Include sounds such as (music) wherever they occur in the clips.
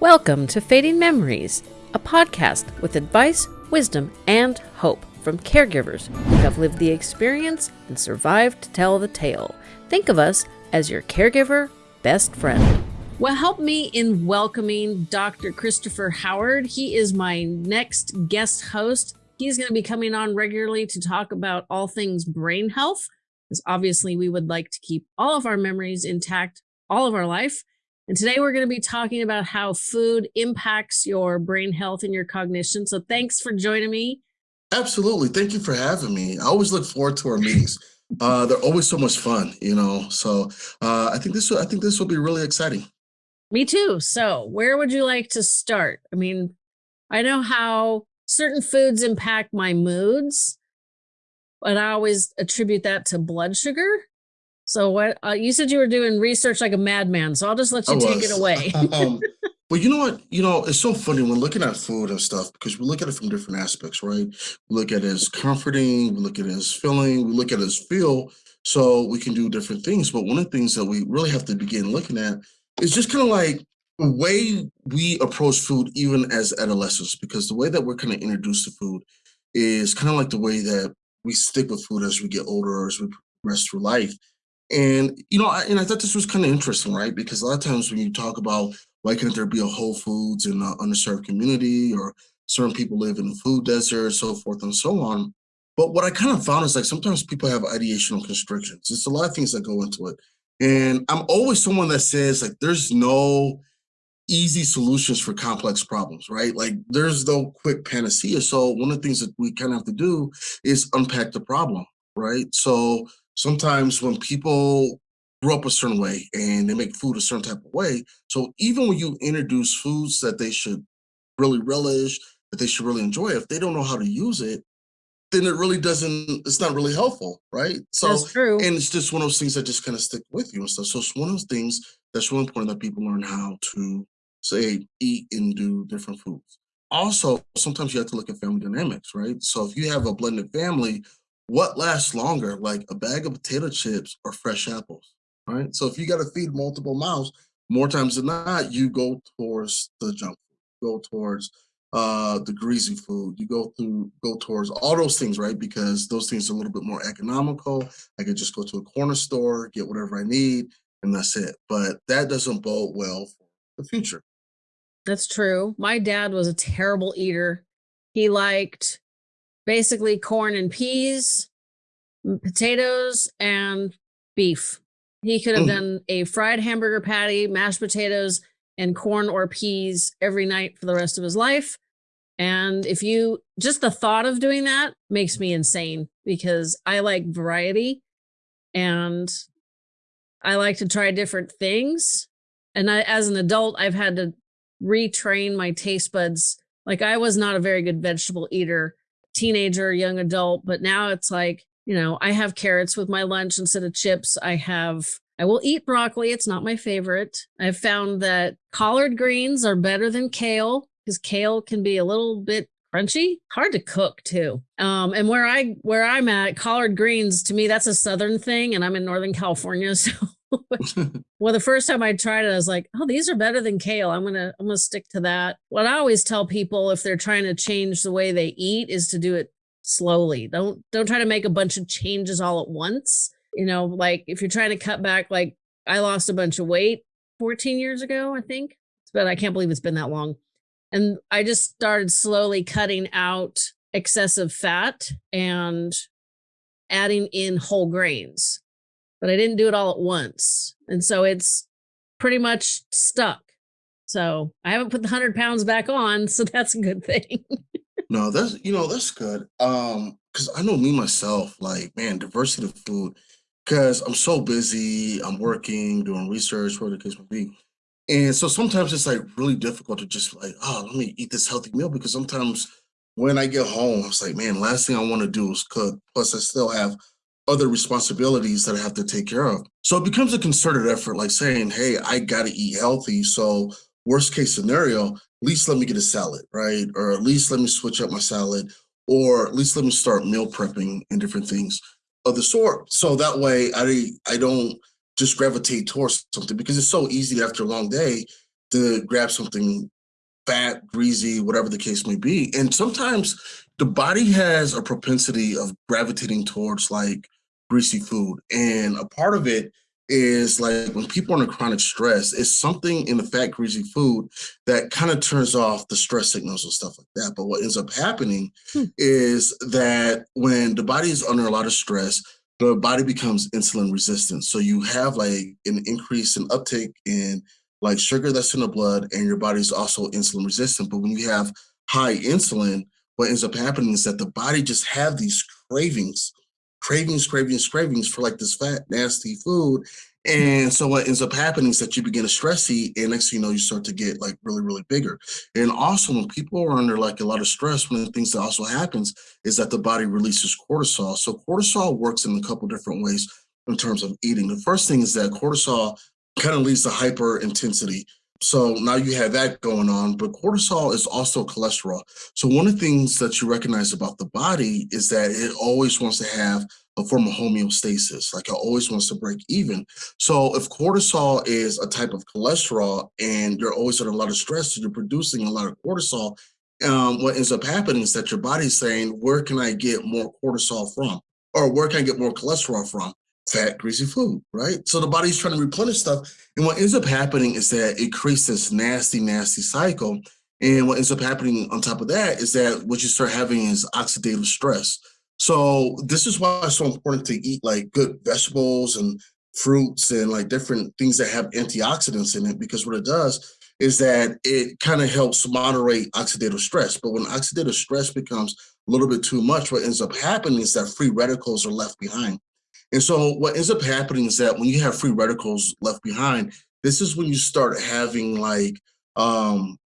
Welcome to Fading Memories, a podcast with advice, wisdom, and hope from caregivers who have lived the experience and survived to tell the tale. Think of us as your caregiver best friend. Well, help me in welcoming Dr. Christopher Howard. He is my next guest host. He's going to be coming on regularly to talk about all things brain health, because obviously we would like to keep all of our memories intact all of our life. And today we're going to be talking about how food impacts your brain health and your cognition. So thanks for joining me. Absolutely. Thank you for having me. I always look forward to our meetings. Uh, they're always so much fun, you know. So uh, I think this will, I think this will be really exciting. Me too. So where would you like to start? I mean, I know how certain foods impact my moods, but I always attribute that to blood sugar. So what uh, you said you were doing research like a madman, so I'll just let you I take was. it away. (laughs) um, (laughs) well, you know what? You know, it's so funny when looking at food and stuff because we look at it from different aspects, right? We look at it as comforting, we look at it as filling, we look at it as feel, so we can do different things. But one of the things that we really have to begin looking at is just kind of like the way we approach food, even as adolescents, because the way that we're kind of introduced to food is kind of like the way that we stick with food as we get older, as we progress through life. And you know, I, and I thought this was kind of interesting, right? Because a lot of times when you talk about why can't there be a Whole Foods in an underserved community, or certain people live in a food desert, so forth and so on. But what I kind of found is like sometimes people have ideational constrictions. It's a lot of things that go into it. And I'm always someone that says like there's no easy solutions for complex problems, right? Like there's no quick panacea. So one of the things that we kind of have to do is unpack the problem, right? So sometimes when people grew up a certain way and they make food a certain type of way, so even when you introduce foods that they should really relish, that they should really enjoy, if they don't know how to use it, then it really doesn't, it's not really helpful, right? So, that's true. And it's just one of those things that just kind of stick with you and stuff. So it's one of those things that's really important that people learn how to say eat and do different foods. Also, sometimes you have to look at family dynamics, right? So if you have a blended family, what lasts longer, like a bag of potato chips or fresh apples, right? So if you got to feed multiple mouths, more times than not, you go towards the junk food, go towards uh the greasy food you go through go towards all those things right? Because those things are a little bit more economical i could just go to a corner store get whatever i need and that's it. But that doesn't bode well for the future. That's true. My dad was a terrible eater. He liked basically corn and peas potatoes and beef he could have mm. done a fried hamburger patty mashed potatoes and corn or peas every night for the rest of his life. And if you just the thought of doing that makes me insane because I like variety and I like to try different things. And I, as an adult, I've had to retrain my taste buds. Like I was not a very good vegetable eater, teenager, young adult, but now it's like, you know, I have carrots with my lunch instead of chips. I have I will eat broccoli. It's not my favorite. I've found that collard greens are better than kale because kale can be a little bit crunchy, hard to cook too. Um, and where I where I'm at, collard greens to me that's a southern thing, and I'm in Northern California, (laughs) so. (laughs) (laughs) well, the first time I tried it, I was like, "Oh, these are better than kale. I'm gonna, I'm gonna stick to that." What I always tell people if they're trying to change the way they eat is to do it slowly. Don't, don't try to make a bunch of changes all at once you know, like if you're trying to cut back, like I lost a bunch of weight 14 years ago, I think, but I can't believe it's been that long. And I just started slowly cutting out excessive fat and adding in whole grains, but I didn't do it all at once. And so it's pretty much stuck. So I haven't put the hundred pounds back on, so (laughs) that's a good thing. no, that's you know that's good. Um, because I know me myself, like man, diversity of food because I'm so busy, I'm working, doing research, whatever the case may be. And so sometimes it's like really difficult to just like, oh, let me eat this healthy meal because sometimes when I get home, it's like, man, last thing I want to do is cook. Plus, I still have other responsibilities that I have to take care of. So it becomes a concerted effort, like saying, hey, I got to eat healthy. So, worst case scenario, at least let me get a salad, right? Or at least let me switch up my salad, or at least let me start meal prepping and different things of the sort. So that way I I don't just gravitate towards something because it's so easy after a long day to grab something fat, greasy, whatever the case may be. And sometimes the body has a propensity of gravitating towards like greasy food. And a part of it is like when people are under chronic stress, it's something in the fat, greasy food that kind of turns off the stress signals and stuff like that. But what ends up happening hmm. is that when the body is under a lot of stress, the body becomes insulin resistant. So you have like an increase in uptake in like sugar that's in the blood, and your body's also insulin resistant. But when you have high insulin, what ends up happening is that the body just have these cravings cravings, cravings, cravings for like this fat, nasty food. And so what ends up happening is that you begin to stress eat, and next thing you know, you start to get like really, really bigger. And also, when people are under like a lot of stress, one of the things that also happens is that the body releases cortisol. So cortisol works in a couple different ways in terms of eating. The first thing is that cortisol kind of leads to hyper intensity so now you have that going on, but cortisol is also cholesterol. So one of the things that you recognize about the body is that it always wants to have a form of homeostasis, like it always wants to break even. So if cortisol is a type of cholesterol and you're always under a lot of stress, so you're producing a lot of cortisol, um, what ends up happening is that your body's saying, where can I get more cortisol from? Or where can I get more cholesterol from? Fat, greasy food, right? So the body's trying to replenish stuff. And what ends up happening is that it creates this nasty, nasty cycle. And what ends up happening on top of that is that what you start having is oxidative stress. So this is why it's so important to eat like good vegetables and fruits and like different things that have antioxidants in it, because what it does is that it kind of helps moderate oxidative stress. But when oxidative stress becomes a little bit too much, what ends up happening is that free radicals are left behind. And so what ends up happening is that when you have free radicals left behind, this is when you start having like um,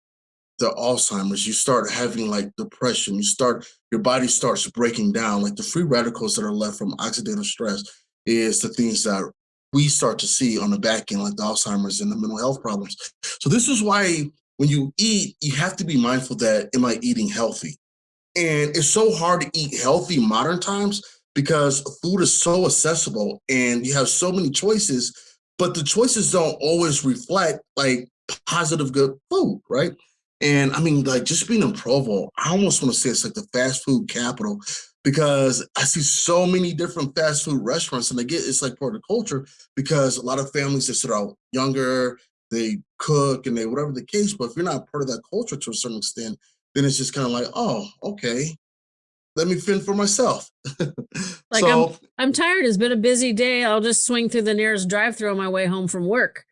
the Alzheimer's, you start having like depression, you start, your body starts breaking down. Like the free radicals that are left from oxidative stress is the things that we start to see on the back end, like the Alzheimer's and the mental health problems. So this is why when you eat, you have to be mindful that, am I eating healthy? And it's so hard to eat healthy modern times because food is so accessible and you have so many choices, but the choices don't always reflect like positive good food, right? And I mean, like just being in Provo, I almost want to say it's like the fast food capital because I see so many different fast food restaurants and I get it's like part of the culture because a lot of families that start out younger, they cook and they whatever the case, but if you're not part of that culture to a certain extent, then it's just kind of like, oh, okay, let me fend for myself. (laughs) like so, I'm, I'm tired. It's been a busy day. I'll just swing through the nearest drive-through on my way home from work.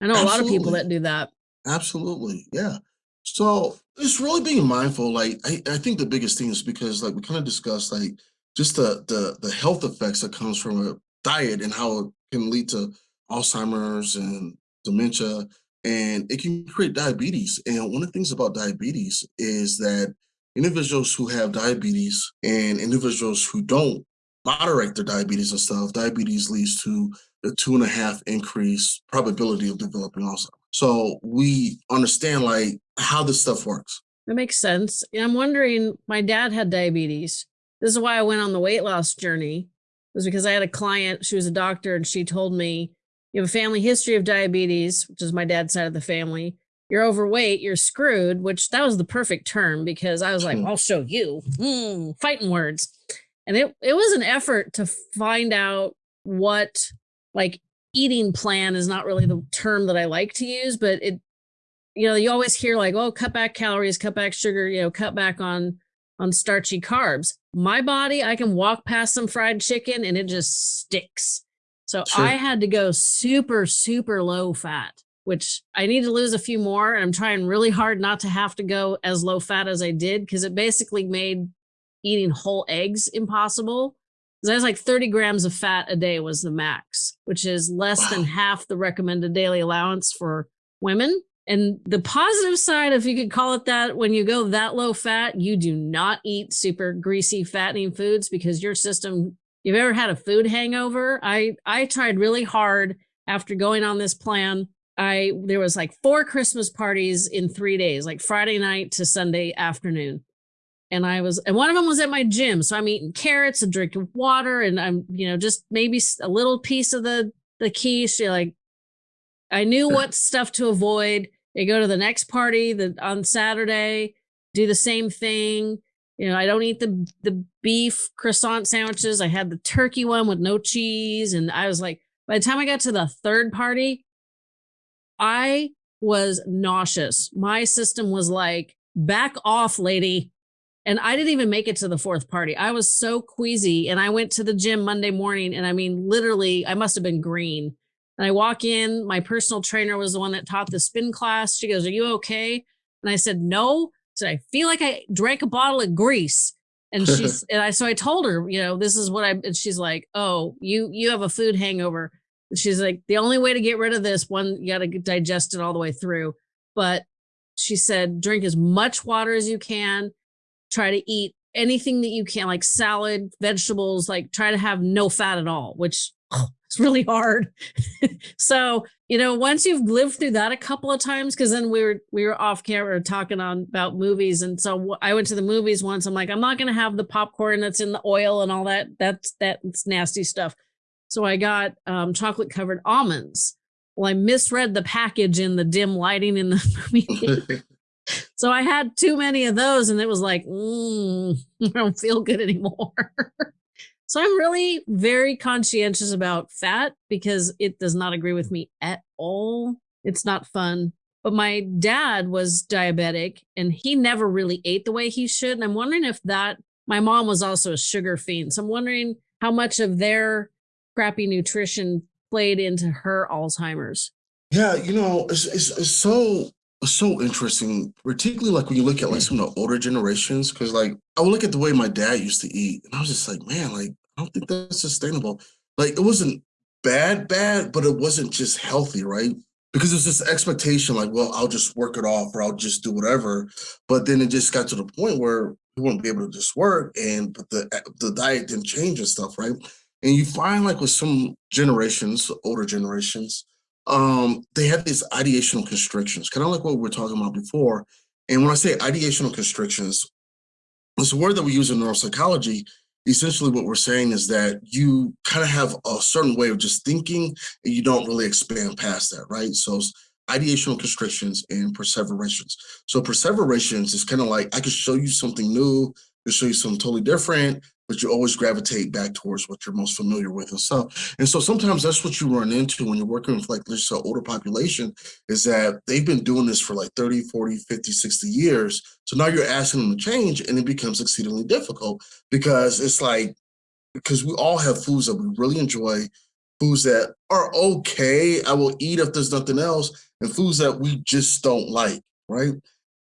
I know a lot of people that do that. Absolutely, yeah. So it's really being mindful. Like I, I think the biggest thing is because like we kind of discussed like just the the the health effects that comes from a diet and how it can lead to Alzheimer's and dementia and it can create diabetes. And one of the things about diabetes is that individuals who have diabetes and individuals who don't moderate their diabetes and stuff, diabetes leads to a two and a half increase probability of developing Alzheimer's. So we understand like how this stuff works. That makes sense. And I'm wondering, my dad had diabetes. This is why I went on the weight loss journey, was because I had a client, she was a doctor, and she told me, you have a family history of diabetes, which is my dad's side of the family you're overweight, you're screwed, which that was the perfect term because I was like, hmm. I'll show you mm, fighting words. And it, it was an effort to find out what like eating plan is not really the term that I like to use, but it, you know, you always hear like, oh, cut back calories, cut back sugar, you know, cut back on, on starchy carbs. My body, I can walk past some fried chicken and it just sticks. So sure. I had to go super, super low fat which I need to lose a few more. And I'm trying really hard not to have to go as low fat as I did because it basically made eating whole eggs impossible. Because I was like 30 grams of fat a day was the max, which is less wow. than half the recommended daily allowance for women. And the positive side, if you could call it that, when you go that low fat, you do not eat super greasy, fattening foods because your system, you've ever had a food hangover? I, I tried really hard after going on this plan I there was like four Christmas parties in three days, like Friday night to Sunday afternoon. And I was, and one of them was at my gym. So I'm eating carrots and drinking water, and I'm, you know, just maybe a little piece of the the quiche. Like, I knew (laughs) what stuff to avoid. I go to the next party the, on Saturday, do the same thing. You know, I don't eat the the beef croissant sandwiches. I had the turkey one with no cheese, and I was like, by the time I got to the third party, I was nauseous. My system was like, back off, lady. And I didn't even make it to the fourth party. I was so queasy. And I went to the gym Monday morning. And I mean, literally, I must have been green. And I walk in, my personal trainer was the one that taught the spin class. She goes, Are you okay? And I said, No. So I feel like I drank a bottle of grease. And she's (laughs) and I so I told her, you know, this is what I and she's like, Oh, you you have a food hangover. She's like, the only way to get rid of this one, you gotta digest it all the way through. But she said, drink as much water as you can, try to eat anything that you can, like salad, vegetables, like try to have no fat at all, which it's really hard. (laughs) so, you know, once you've lived through that a couple of times, because then we were we were off camera talking on about movies. And so I went to the movies once. I'm like, I'm not gonna have the popcorn that's in the oil and all that. That's that's nasty stuff. So I got um, chocolate covered almonds. Well, I misread the package in the dim lighting in the movie. (laughs) so I had too many of those, and it was like, mm, (laughs) I don't feel good anymore. (laughs) so I'm really very conscientious about fat because it does not agree with me at all. It's not fun. But my dad was diabetic and he never really ate the way he should. And I'm wondering if that, my mom was also a sugar fiend. So I'm wondering how much of their crappy nutrition played into her Alzheimer's. Yeah, you know, it's, it's, it's so so interesting, particularly like when you look at like some of the older generations, because like I would look at the way my dad used to eat, and I was just like, man, like I don't think that's sustainable. Like it wasn't bad, bad, but it wasn't just healthy, right? Because there's this expectation, like, well, I'll just work it off or I'll just do whatever. But then it just got to the point where we wouldn't be able to just work, and but the the diet didn't change and stuff, right? And you find like with some generations, older generations, um, they have these ideational constrictions, kind of like what we were talking about before. And when I say ideational constrictions, it's a word that we use in neuropsychology. Essentially, what we're saying is that you kind of have a certain way of just thinking and you don't really expand past that, right? So ideational constrictions and perseverations. So perseverations is kind of like I could show you something new, Could show you something totally different, but you always gravitate back towards what you're most familiar with and stuff. And so sometimes that's what you run into when you're working with like this older population is that they've been doing this for like 30, 40, 50, 60 years. So now you're asking them to change and it becomes exceedingly difficult because it's like, because we all have foods that we really enjoy, foods that are okay, I will eat if there's nothing else, and foods that we just don't like, right?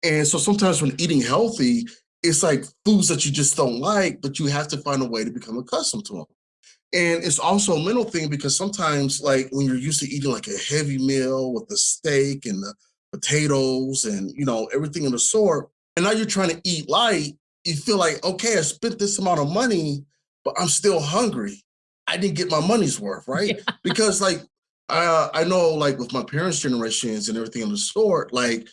And so sometimes when eating healthy, it's like foods that you just don't like, but you have to find a way to become accustomed to them. And it's also a mental thing because sometimes, like when you're used to eating like a heavy meal with the steak and the potatoes and you know everything in the sort, and now you're trying to eat light, you feel like, okay, I spent this amount of money, but I'm still hungry. I didn't get my money's worth, right? Yeah. (laughs) Because like uh, I know, like with my parents' generations and everything in the sort, like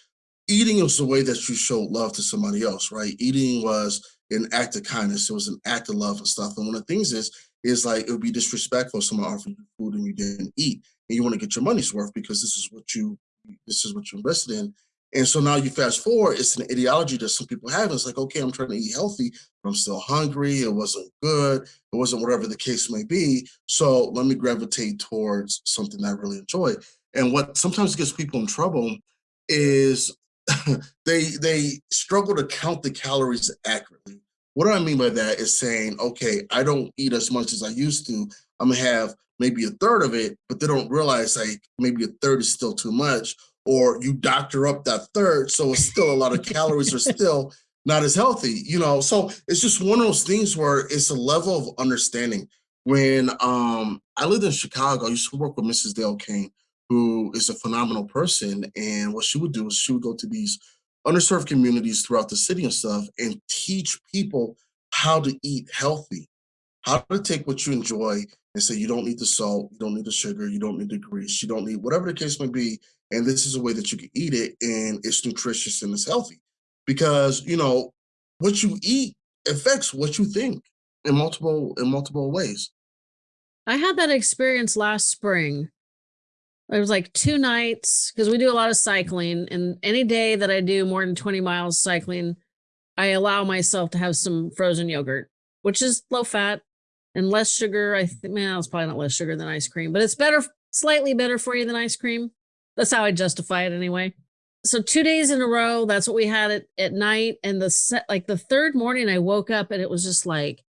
eating was the way that you showed love to somebody else, right? Eating was an act of kindness. It was an act of love and stuff. And one of the things is, is like it would be disrespectful if someone offered you food and you didn't eat, and you want to get your money's worth because this is what you this is what you invested in. And so now you fast forward, it's an ideology that some people have. It's like, okay, I'm trying to eat healthy, but I'm still hungry. It wasn't good. It wasn't whatever the case may be. So let me gravitate towards something that I really enjoy. And what sometimes gets people in trouble is (laughs) they they struggle to count the calories accurately. What do I mean by that is saying, okay, I don't eat as much as I used to. I'm gonna have maybe a third of it, but they don't realize like maybe a third is still too much, or you doctor up that third, so it's still a lot of calories are (laughs) still not as healthy, you know. So it's just one of those things where it's a level of understanding. When um I lived in Chicago, I used to work with Mrs. Dale Kane, who is a phenomenal person. And what she would do is she would go to these underserved communities throughout the city and stuff and teach people how to eat healthy, how to take what you enjoy and say, you don't need the salt, you don't need the sugar, you don't need the grease, you don't need whatever the case may be. And this is a way that you can eat it and it's nutritious and it's healthy. Because, you know, what you eat affects what you think in multiple in multiple ways. I had that experience last spring it was like two nights because we do a lot of cycling and any day that I do more than 20 miles cycling, I allow myself to have some frozen yogurt, which is low fat and less sugar. I think, man, it's probably not less sugar than ice cream, but it's better, slightly better for you than ice cream. That's how I justify it anyway. So two days in a row, that's what we had at, at night. And the set, like the third morning, I woke up and it was just like,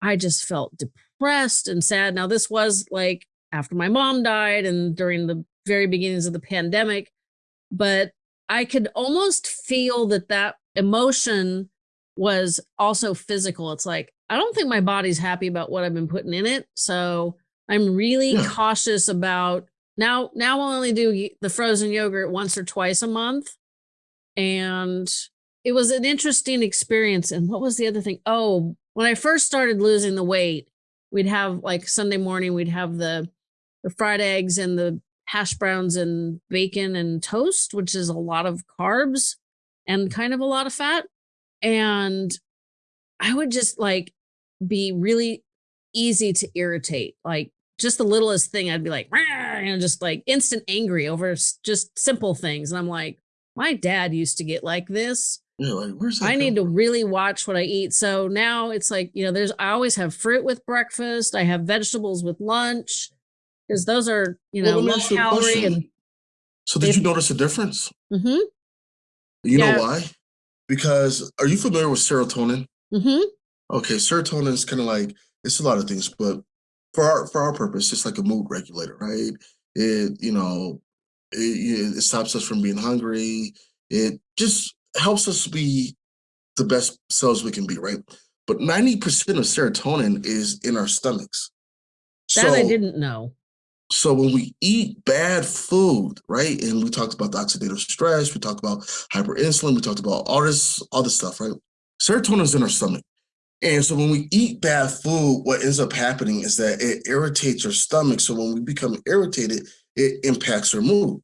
I just felt depressed and sad. Now, this was like after my mom died and during the very beginnings of the pandemic, but I could almost feel that that emotion was also physical. It's like, I don't think my body's happy about what I've been putting in it. So I'm really yeah. cautious about now. Now I'll only do the frozen yogurt once or twice a month. And it was an interesting experience. And what was the other thing? Oh, when I first started losing the weight, we'd have like Sunday morning, we'd have the the fried eggs and the hash browns and bacon and toast, which is a lot of carbs and kind of a lot of fat. And I would just like be really easy to irritate. Like just the littlest thing, I'd be like, and just like instant angry over just simple things. And I'm like, my dad used to get like this. Yeah, like, where's I need to really watch what I eat. So now it's like, you know, there's, I always have fruit with breakfast. I have vegetables with lunch because those are, you know, well, low calorie. And so did you notice a difference? Mm-hmm. You yeah. know why? Because are you familiar with serotonin? Mm-hmm. Okay, serotonin is kind of like, it's a lot of things, but for our, for our purpose, it's like a mood regulator, right? It, you know, it, it stops us from being hungry. It just helps us be the best selves we can be, right? But 90% of serotonin is in our stomachs. That so, I didn't know. So when we eat bad food, right? And we talked about the oxidative stress, we talked about hyperinsulin, we talked about all this, all this stuff, right? Serotonin is in our stomach. And so when we eat bad food, what ends up happening is that it irritates our stomach. So when we become irritated, it impacts our mood.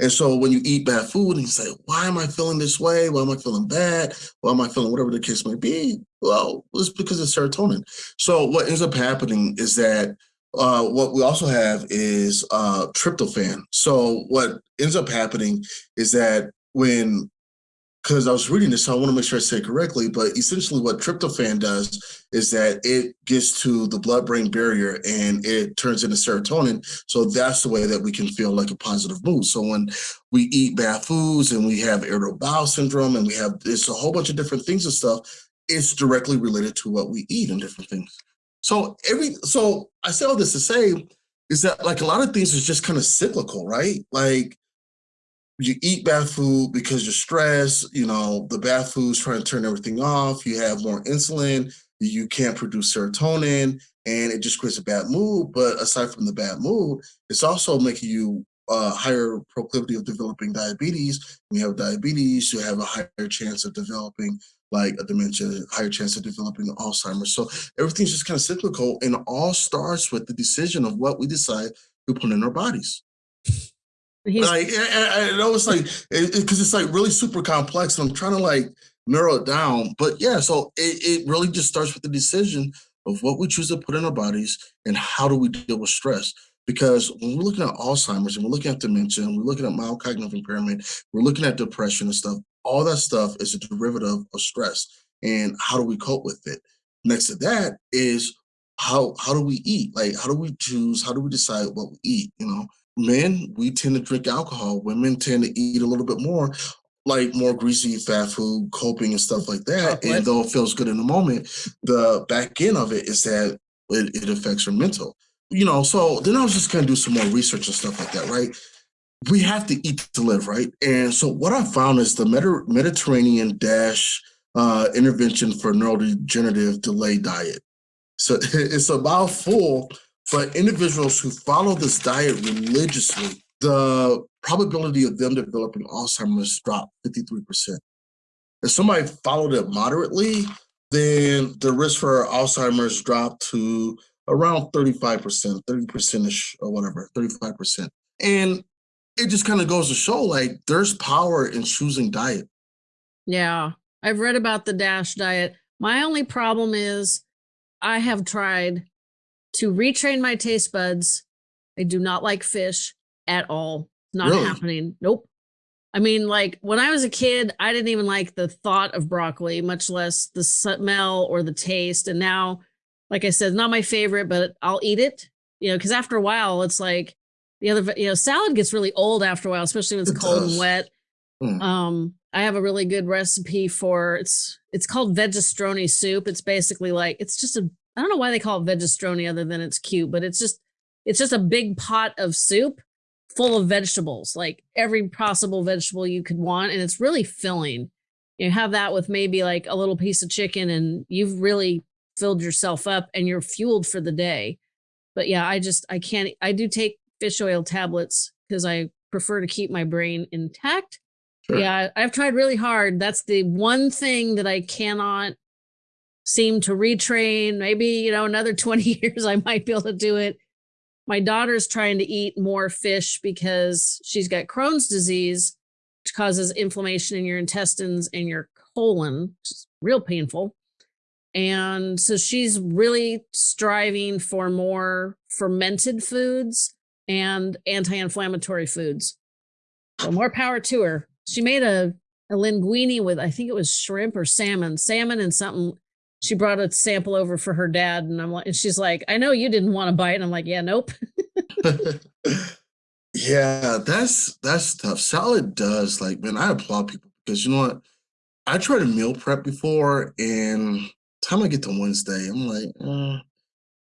And so when you eat bad food and you say, why am I feeling this way? Why am I feeling bad? Why am I feeling whatever the case may be? Well, it's because of serotonin. So what ends up happening is that uh, what we also have is uh, tryptophan. So what ends up happening is that when because I was reading this, so I want to make sure I say it correctly. But essentially, what tryptophan does is that it gets to the blood-brain barrier and it turns into serotonin. So that's the way that we can feel like a positive mood. So when we eat bad foods and we have irritable bowel syndrome and we have it's a whole bunch of different things and stuff, it's directly related to what we eat and different things. So every so I say all this to say is that like a lot of things is just kind of cyclical, right? Like you eat bad food because you're stressed, you know, the bad food's trying to turn everything off, you have more insulin, you can't produce serotonin, and it just creates a bad mood. But aside from the bad mood, it's also making you uh, higher proclivity of developing diabetes. When you have diabetes, you have a higher chance of developing like a dementia, higher chance of developing Alzheimer's. So everything's just kind of cyclical and all starts with the decision of what we decide to put in our bodies. Like, I, I know it's like, because it, it's like really super complex and I'm trying to like narrow it down. But yeah, so it, it really just starts with the decision of what we choose to put in our bodies and how do we deal with stress. Because when we're looking at Alzheimer's and we're looking at dementia and we're looking at mild cognitive impairment, we're looking at depression and stuff, all that stuff is a derivative of stress. And how do we cope with it? Next to that is how how do we eat? Like how do we choose? How do we decide what we eat? You know, men, we tend to drink alcohol. Women tend to eat a little bit more, like more greasy fat food, coping and stuff like that. And though it feels good in the moment, the back end of it is that it, it affects your mental. You know, so then I was just gonna do some more research and stuff like that, right? We have to eat to live, right? And so what I found is the Medi Mediterranean Dash uh, intervention for neurodegenerative delay diet. So (laughs) it's a mouthful but individuals who follow this diet religiously, the probability of them developing Alzheimer's dropped 53%. If somebody followed it moderately, then the risk for Alzheimer's dropped to around 35%, 30%ish or whatever, 35%. And it just kind of goes to show like there's power in choosing diet. Yeah. I've read about the DASH diet. My only problem is I have tried to retrain my taste buds. I do not like fish at all. Not Really? happening. Nope. I mean, like when I was a kid, I didn't even like the thought of broccoli, much less the smell or the taste. And now, like I said, not my favorite, but I'll eat it. You know, because after a while, it's like the other. You know, salad gets really old after a while, especially when it's It cold and wet. Mm. Um, I have a really good recipe for it's. It's called vegestroni soup. It's basically like it's just a. I don't know why they call it vegestroni other than it's cute, but it's just it's just a big pot of soup full of vegetables, like every possible vegetable you could want. And it's really filling. You have that with maybe like a little piece of chicken, and you've really filled yourself up and you're fueled for the day. But yeah, I just, I can't, I do take fish oil tablets because I prefer to keep my brain intact. Sure. Yeah, I've tried really hard. That's the one thing that I cannot seem to retrain. Maybe, you know, another (laughs) 20 years I might be able to do it my daughter's trying to eat more fish because she's got Crohn's disease, which causes inflammation in your intestines and your colon, which is real painful. And so she's really striving for more fermented foods and anti inflammatory foods. So more power to her. She made a, a linguine with, I think it was shrimp or salmon, salmon and something she brought a sample over for her dad and I'm like and she's like, I know you didn't want to bite. And I'm like, yeah, nope. (laughs) yeah, that's that's tough. Salad does like man, I applaud people because you know what? I tried to meal prep before, and time I get to Wednesday, I'm like, uh,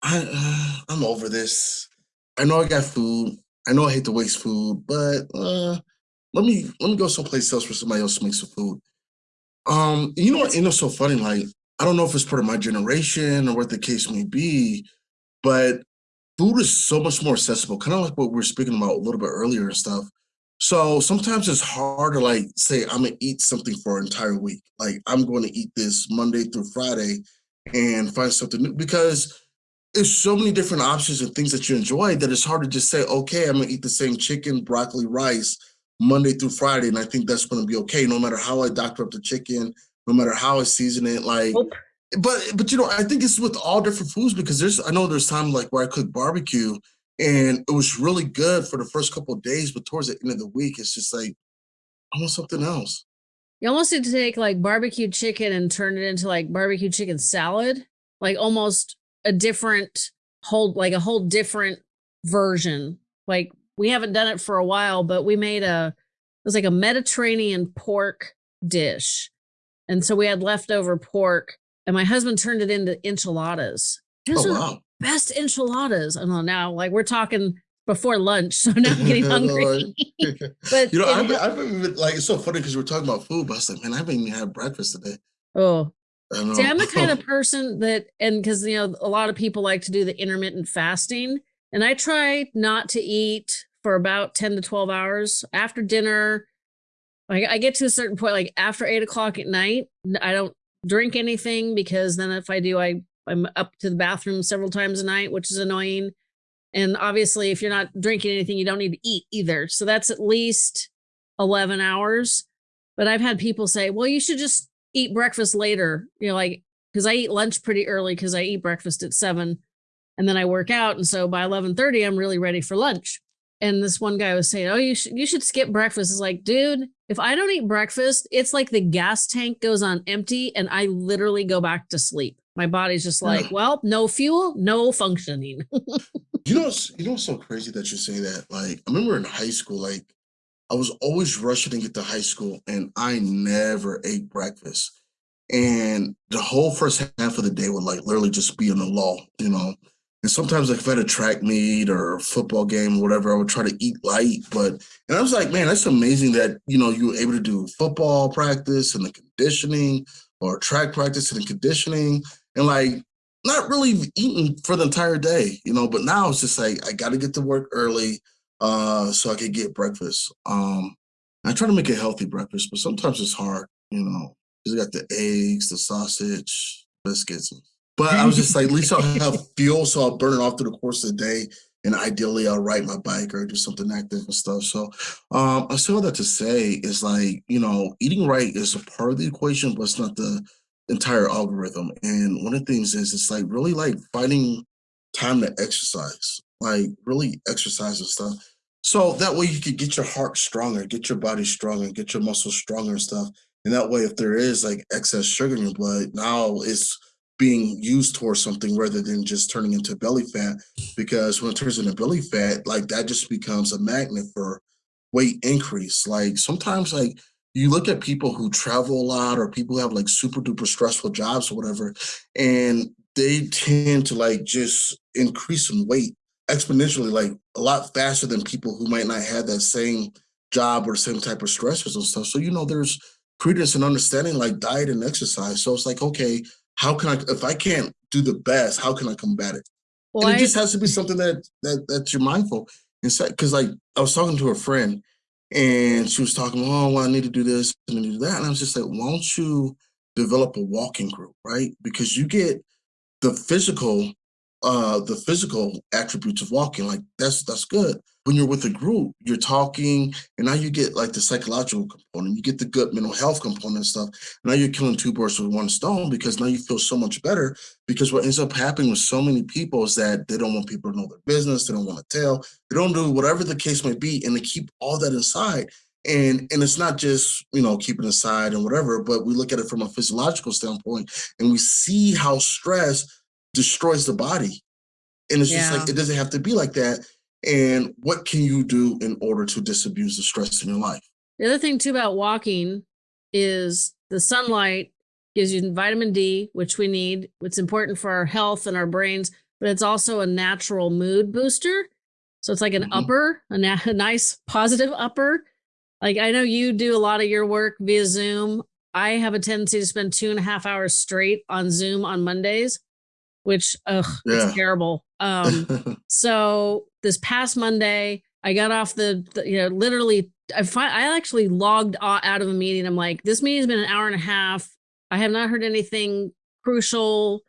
I uh, I'm over this. I know I got food. I know I hate to waste food, but uh, let me let me go someplace else where somebody else makes some food. Um, you know what? You know, so funny. Like I don't know if it's part of my generation or what the case may be, but food is so much more accessible, kind of like what we were speaking about a little bit earlier and stuff. So sometimes it's hard to like say I'm gonna eat something for an entire week. Like I'm going to eat this Monday through Friday and find something new because there's so many different options and things that you enjoy that it's hard to just say, okay, I'm gonna eat the same chicken, broccoli, rice Monday through Friday, and I think that's gonna be okay, no matter how I doctor up the chicken, no matter how I season it. Like Nope. but but you know, I think it's with all different foods because there's I know there's time like where I cook barbecue and it was really good for the first couple of days, but towards the end of the week, it's just like I want something else. You almost need to take like barbecue chicken and turn it into like barbecue chicken salad, like almost a different whole, like a whole different version. Like we haven't done it for a while, but we made a, it was like a Mediterranean pork dish. And so we had leftover pork and my husband turned it into enchiladas. Those Oh are the wow. best enchiladas. I know now, like we're talking before lunch, (laughs) so now I'm getting (laughs) hungry. (laughs) but you know, I've been, I've been like it's so funny because we're talking about food, but I was like, man, I haven't even had breakfast today. oh, don't See. I'm the kind of (laughs) person that, and because you know, a lot of people like to do the intermittent fasting, and I try not to eat for about 10 to 12 hours after dinner. Like I get to a certain point, like after eight o'clock at night, I don't drink anything because then if I do, I I'm up to the bathroom several times a night, which is annoying. And obviously, if you're not drinking anything, you don't need to eat either. So that's at least 11 hours. But I've had people say, well, you should just eat breakfast later. You know, like, because I eat lunch pretty early because I eat breakfast at seven and then I work out. And so by 11:30, I'm really ready for lunch. And this one guy was saying, Oh, you should you should skip breakfast. It's like, dude, if I don't eat breakfast, it's like the gas tank goes on empty and I literally go back to sleep. My body's just like, well, no fuel, no functioning. (laughs) You know, you know, so crazy that you say that. Like, I remember in high school, like, I was always rushing to get to high school, and I never ate breakfast. And the whole first half of the day would like literally just be in the law, you know. And sometimes, like, if I had a track meet or football game or whatever, I would try to eat light. But and I was like, man, that's amazing that you know you were able to do football practice and the conditioning, or track practice and the conditioning, and like not really eating for the entire day, you know. But now it's just like I got to get to work early, uh, so I could get breakfast. Um, I try to make a healthy breakfast, but sometimes it's hard, you know. Because I got the eggs, the sausage, biscuits. But I was just like, at least I'll have (laughs) fuel, so I'll burn it off through the course of the day. And ideally, I'll ride my bike or do something active and stuff. So, um, I say all that to say is like, you know, eating right is a part of the equation, but it's not the entire algorithm. And one of the things is it's like really like finding time to exercise, like really exercise and stuff. So that way you could get your heart stronger, get your body stronger, get your muscles stronger and stuff. And that way, if there is like excess sugar in your blood, now it's being used towards something rather than just turning into belly fat. Because when it turns into belly fat, like that just becomes a magnet for weight increase. Like sometimes, like you look at people who travel a lot or people who have like super duper stressful jobs or whatever, and they tend to like just increase in weight exponentially, like a lot faster than people who might not have that same job or same type of stressors and stuff. So, you know, there's credence and understanding like diet and exercise. So it's like, okay, how can I, if I can't do the best, how can I combat it? Well, and it I, just has to be something that, that, that you're mindful inside. Cause like I was talking to a friend and she was talking, oh, well, I need to do this and I need to do that. And I was just like, why don't you develop a walking group, right? Because you get the physical uh the physical attributes of walking like that's that's good. When you're with a group you're talking and now you get like the psychological component you get the good mental health component and stuff. Now you're killing two birds with one stone because now you feel so much better because what ends up happening with so many people is that they don't want people to know their business they don't want to tell they don't do whatever the case may be and they keep all that inside. And and it's not just you know keeping aside and whatever but we look at it from a physiological standpoint and we see how stress destroys the body. And it's yeah. just like, it doesn't have to be like that. And what can you do in order to disabuse the stress in your life? The other thing, too, about walking is the sunlight gives you vitamin D, which we need. It's important for our health and our brains, but it's also a natural mood booster. So it's like an mm -hmm. upper, a, (laughs) a nice positive upper. Like I know you do a lot of your work via Zoom. I have a tendency to spend two and a half hours straight on Zoom on Mondays which ugh, yeah. it's terrible. Um, (laughs) so this past Monday, I got off the, the you know, literally, I fi- I actually logged out of a meeting. I'm like, this meeting's been an hour and a half. I have not heard anything crucial.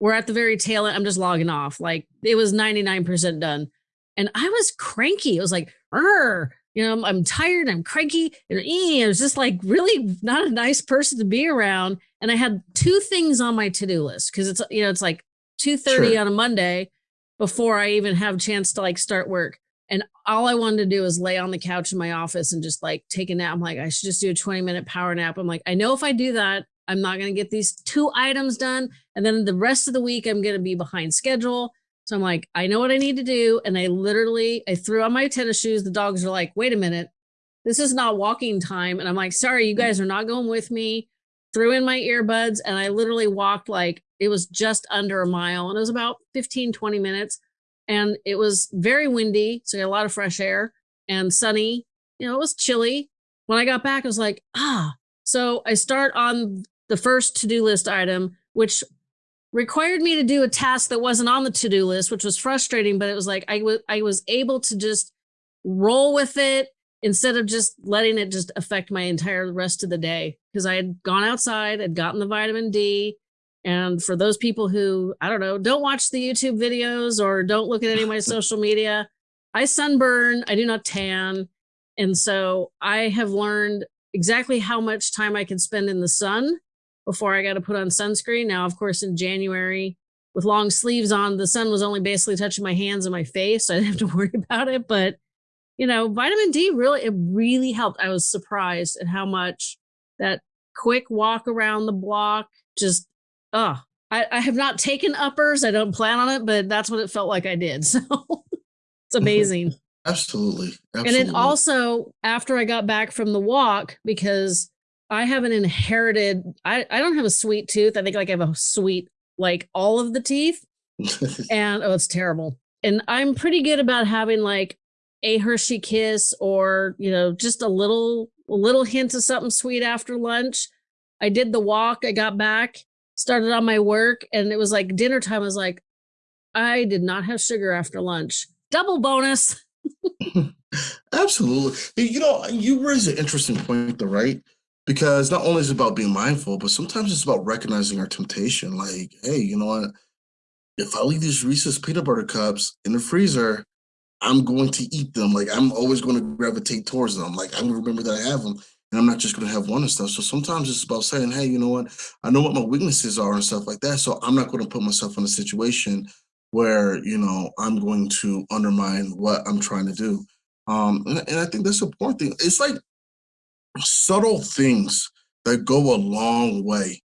We're at the very tail end. I'm just logging off. Like it was 99% done. And I was cranky. It was like, you know, I'm, I'm, tired. I'm cranky. And it was just like really not a nice person to be around. And I had two things on my to-do list because it's, you know, it's like 2.30 sure. on a Monday before I even have a chance to like start work. And all I wanted to do was lay on the couch in my office and just like take a nap. I'm like, I should just do a 20 minute power nap. I'm like, I know if I do that, I'm not going to get these two items done. And then the rest of the week, I'm going to be behind schedule. So I'm like, I know what I need to do. And I literally, I threw on my tennis shoes. The dogs are like, wait a minute, this is not walking time. And I'm like, sorry, you mm. guys are not going with me. Threw in my earbuds and I literally walked like it was just under a mile and it was about 15, 20 minutes. And it was very windy. So I got a lot of fresh air and sunny. You know, it was chilly. When I got back, I was like, ah. So I start on the first to-do list item, which required me to do a task that wasn't on the to-do list, which was frustrating, but it was like I, I was able to just roll with it instead of just letting it just affect my entire rest of the day because I had gone outside, had gotten the vitamin D, and for those people who, I don't know, don't watch the YouTube videos or don't look at any of my (laughs) social media, I sunburn, I do not tan. And so I have learned exactly how much time I can spend in the sun before I got to put on sunscreen. Now, of course, in January with long sleeves on, the sun was only basically touching my hands and my face. So I didn't have to (laughs) worry about it. But, you know, vitamin D really, it really helped. I was surprised at how much that quick walk around the block just oh, I, I have not taken uppers. I don't plan on it, but that's what it felt like I did. (laughs) So it's mm-hmm. amazing. Absolutely. Absolutely. And it also, after I got back from the walk, because I have an inherited, I, I don't have a sweet tooth. I think like I have a sweet, like all of the teeth. (laughs) and oh, it's terrible. And I'm pretty good about having like a Hershey kiss or, you know, just a little, a little hint of something sweet after lunch. I did the walk. I got back started on my work and it was like dinner time. I was like, I did not have sugar after lunch. Double bonus. (laughs) Absolutely. You know, you raise an interesting point though, right? Because not only is it about being mindful, but sometimes it's about recognizing our temptation. Like, hey, you know what? If I leave these Reese's peanut butter cups in the freezer, I'm going to eat them. Like I'm always going to gravitate towards them. Like I'm gonna remember that I have them and I'm not just going to have one and stuff. So sometimes it's about saying, hey, you know what? I know what my weaknesses are and stuff like that. So I'm not going to put myself in a situation where, you know, I'm going to undermine what I'm trying to do. Um, and, and I think that's important thing. It's like subtle things that go a long way.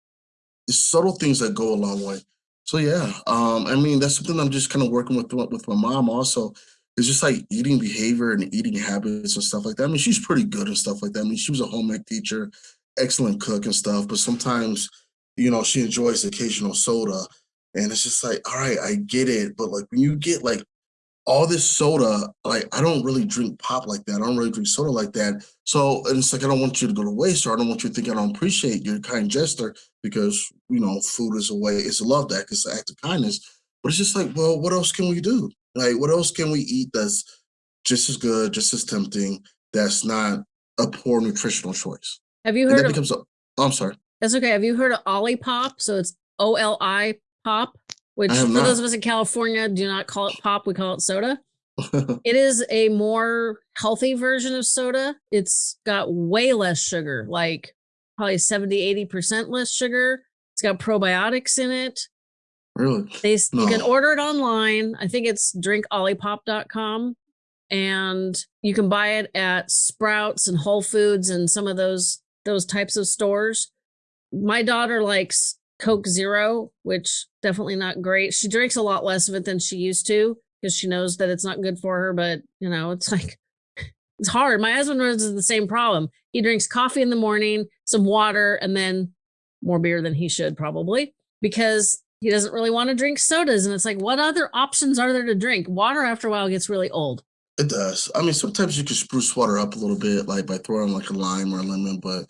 It's subtle things that go a long way. So yeah, um, I mean that's something I'm just kind of working with with my mom also. It's just like eating behavior and eating habits and stuff like that. I mean, she's pretty good and stuff like that. I mean, she was a home ec teacher, excellent cook and stuff, but sometimes, you know, she enjoys occasional soda. And it's just like, all right, I get it. But like when you get like all this soda, like I don't really drink pop like that. I don't really drink soda like that. So and it's like I don't want you to go to waste, or I don't want you to think I don't appreciate your kind gesture because you know food is a way, it's a love act, it's an act of kindness. But it's just like, well, what else can we do? Like, what else can we eat that's just as good, just as tempting, that's not a poor nutritional choice? Have you And heard that of becomes a, oh, I'm sorry, that's okay. Have you heard of Olipop? So it's O L I Pop, which for those of us in California do not call it pop, we call it soda. (laughs) It is a more healthy version of soda. It's got way less sugar, like probably 70, 80% less sugar. It's got probiotics in it. Really? They s- you can order it online. I think it's drinkolipop.com and you can buy it at Sprouts and Whole Foods and some of those those types of stores. My daughter likes Coke Zero, which definitely not great. She drinks a lot less of it than she used to because she knows that it's not good for her, but you know, it's like (laughs) it's hard. My husband runs into the same problem. He drinks coffee in the morning, some water, and then more beer than he should probably because he doesn't really want to drink sodas. And it's like, what other options are there to drink? Water after a while gets really old. It does. I mean, sometimes you can spruce water up a little bit, like by throwing like a lime or a lemon, but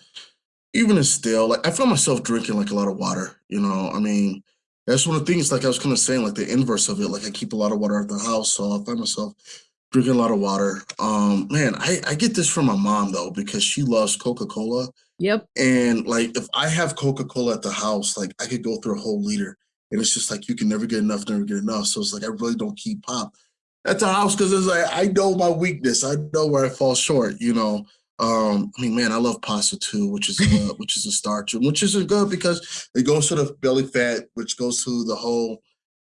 even still, like I find myself drinking like a lot of water, you know. I mean, that's one of the things, like I was kind of saying, like the inverse of it. Like I keep a lot of water at the house, so I find myself drinking a lot of water. Um, man, I, I get this from my mom though, because she loves Coca-Cola. Yep. And like if I have Coca-Cola at the house, like I could go through a whole liter. And it's just like you can never get enough, never get enough. So it's like I really don't keep pop at the house because it's like I know my weakness. I know where I fall short, you know. Um, I mean, man, I love pasta too, which is uh, (laughs) which is a starch, which isn't good because it goes to the belly fat, which goes to the whole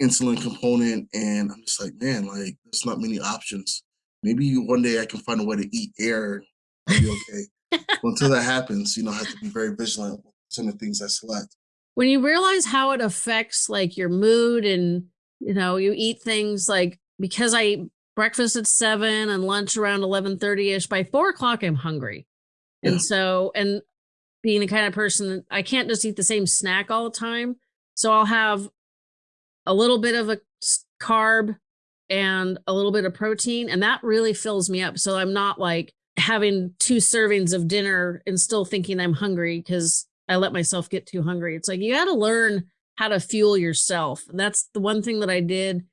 insulin component. And I'm just like, man, like there's not many options. Maybe one day I can find a way to eat air. I'll be okay. Well, (laughs) until that happens, you know, I have to be very vigilant with some of the things I select. When you realize how it affects like your mood and you know you eat things like because i eat breakfast at 7 and lunch around 11.30ish by 4 o'clock i'm hungry Yeah. and so and being the kind of person that i can't just eat the same snack all the time so i'll have a little bit of a carb and a little bit of protein and that really fills me up so i'm not like having two servings of dinner and still thinking i'm hungry because i let myself get too hungry. It's like you got to learn how to fuel yourself. And that's the one thing that i did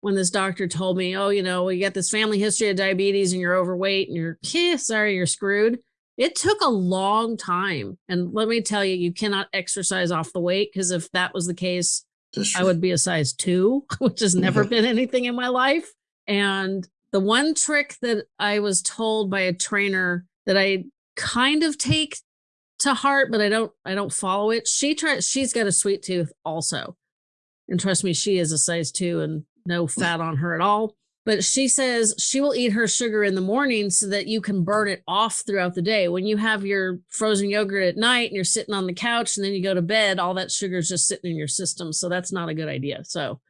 when this doctor told me oh you know you got this family history of diabetes and you're overweight and you're (laughs) eh, sorry you're screwed. It took a long time. And let me tell you you cannot exercise off the weight because if that was the case I would be a size two, (laughs) which has never (laughs) been anything in my life. And the one trick that I was told by a trainer that I kind of take to heart, but I don't I don't follow it. She tries she's got a sweet tooth also. And trust me, she is a size two and no (laughs) fat on her at all. But she says she will eat her sugar in the morning so that you can burn it off throughout the day. When you have your frozen yogurt at night and you're sitting on the couch and then you go to bed, all that sugar is just sitting in your system. So that's not a good idea. So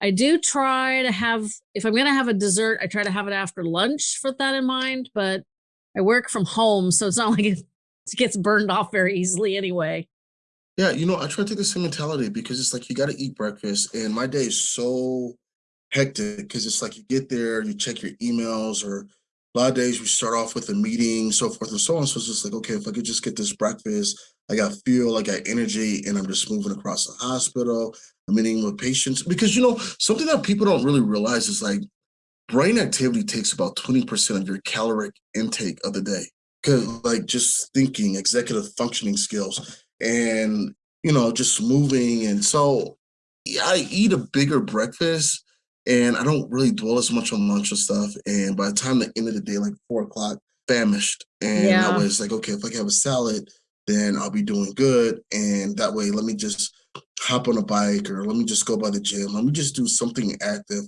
I do try to have, if I'm going to have a dessert, I try to have it after lunch with that in mind. But I work from home, so it's not (laughs) like it (laughs) gets burned off very easily anyway. Yeah, you know, I try to take the same mentality because it's like you got to eat breakfast, and my day is so hectic because it's like you get there, you check your emails, or a lot of days we start off with a meeting, so forth and so on. So it's just like, okay, if I could just get this breakfast, I got fuel, I got energy, and I'm just moving across the hospital. I'm meeting with patients because you know something that people don't really realize is like brain activity takes about 20% of your caloric intake of the day because like just thinking executive functioning skills and you know just moving and so i eat a bigger breakfast and i don't really dwell as much on lunch or stuff and by the time the end of the day like four o'clock famished and Yeah. way it's like okay if i can have a salad then i'll be doing good and that way let me just hop on a bike or let me just go by the gym let me just do something active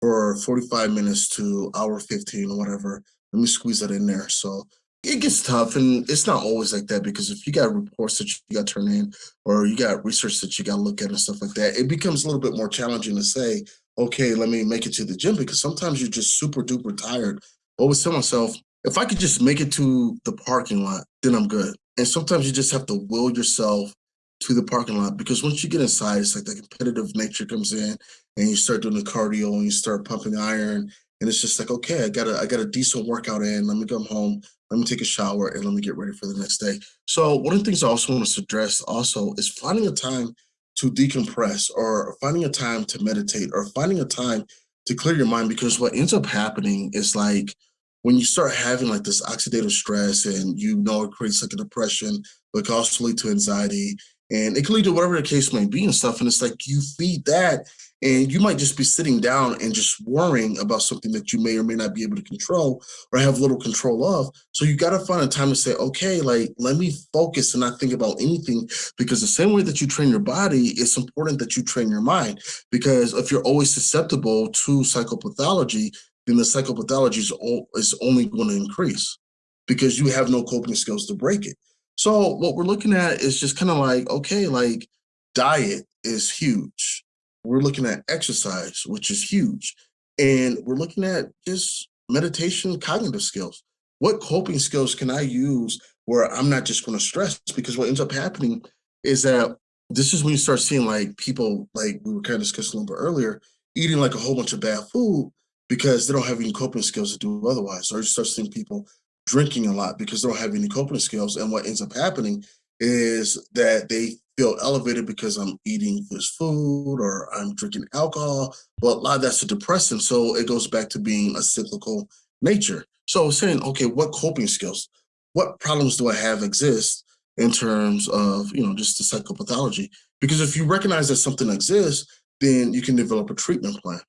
for 45 minutes to hour 15 or whatever let me squeeze that in there. So it gets tough and it's not always like that because if you got reports that you got to turn in or you got research that you got to look at and stuff like that, it becomes a little bit more challenging to say, okay, let me make it to the gym because sometimes you're just super duper tired. I always tell myself, if I could just make it to the parking lot, then I'm good. And sometimes you just have to will yourself to the parking lot because once you get inside, it's like the competitive nature comes in and you start doing the cardio and you start pumping iron. And it's just like, okay, I got a I got a decent workout in. Let me come home, let me take a shower, and let me get ready for the next day. So one of the things I also want to address also is finding a time to decompress or finding a time to meditate or finding a time to clear your mind because what ends up happening is like when you start having like this oxidative stress and you know it creates like a depression, but can also lead to anxiety and it can lead to whatever the case may be and stuff. And it's like you feed that and you might just be sitting down and just worrying about something that you may or may not be able to control or have little control of. So you got to find a time to say, okay, like, let me focus and not think about anything because the same way that you train your body, it's important that you train your mind because if you're always susceptible to psychopathology, then the psychopathology is, is only going to increase because you have no coping skills to break it. So what we're looking at is just kind of like, okay, like diet is huge we're looking at exercise, which is huge. And we're looking at just meditation, cognitive skills. What coping skills can I use where I'm not just going to stress? Because what ends up happening is that this is when you start seeing like people, like we were kind of discussing a little bit earlier, eating like a whole bunch of bad food because they don't have any coping skills to do otherwise. Or you start seeing people drinking a lot because they don't have any coping skills. And what ends up happening is that they feel elevated because I'm eating this food or I'm drinking alcohol. But a lot of that's a depressant. So it goes back to being a cyclical nature. So saying, okay, what coping skills, what problems do I have exist in terms of, you know, just the psychopathology? Because if you recognize that something exists, then you can develop a treatment plan.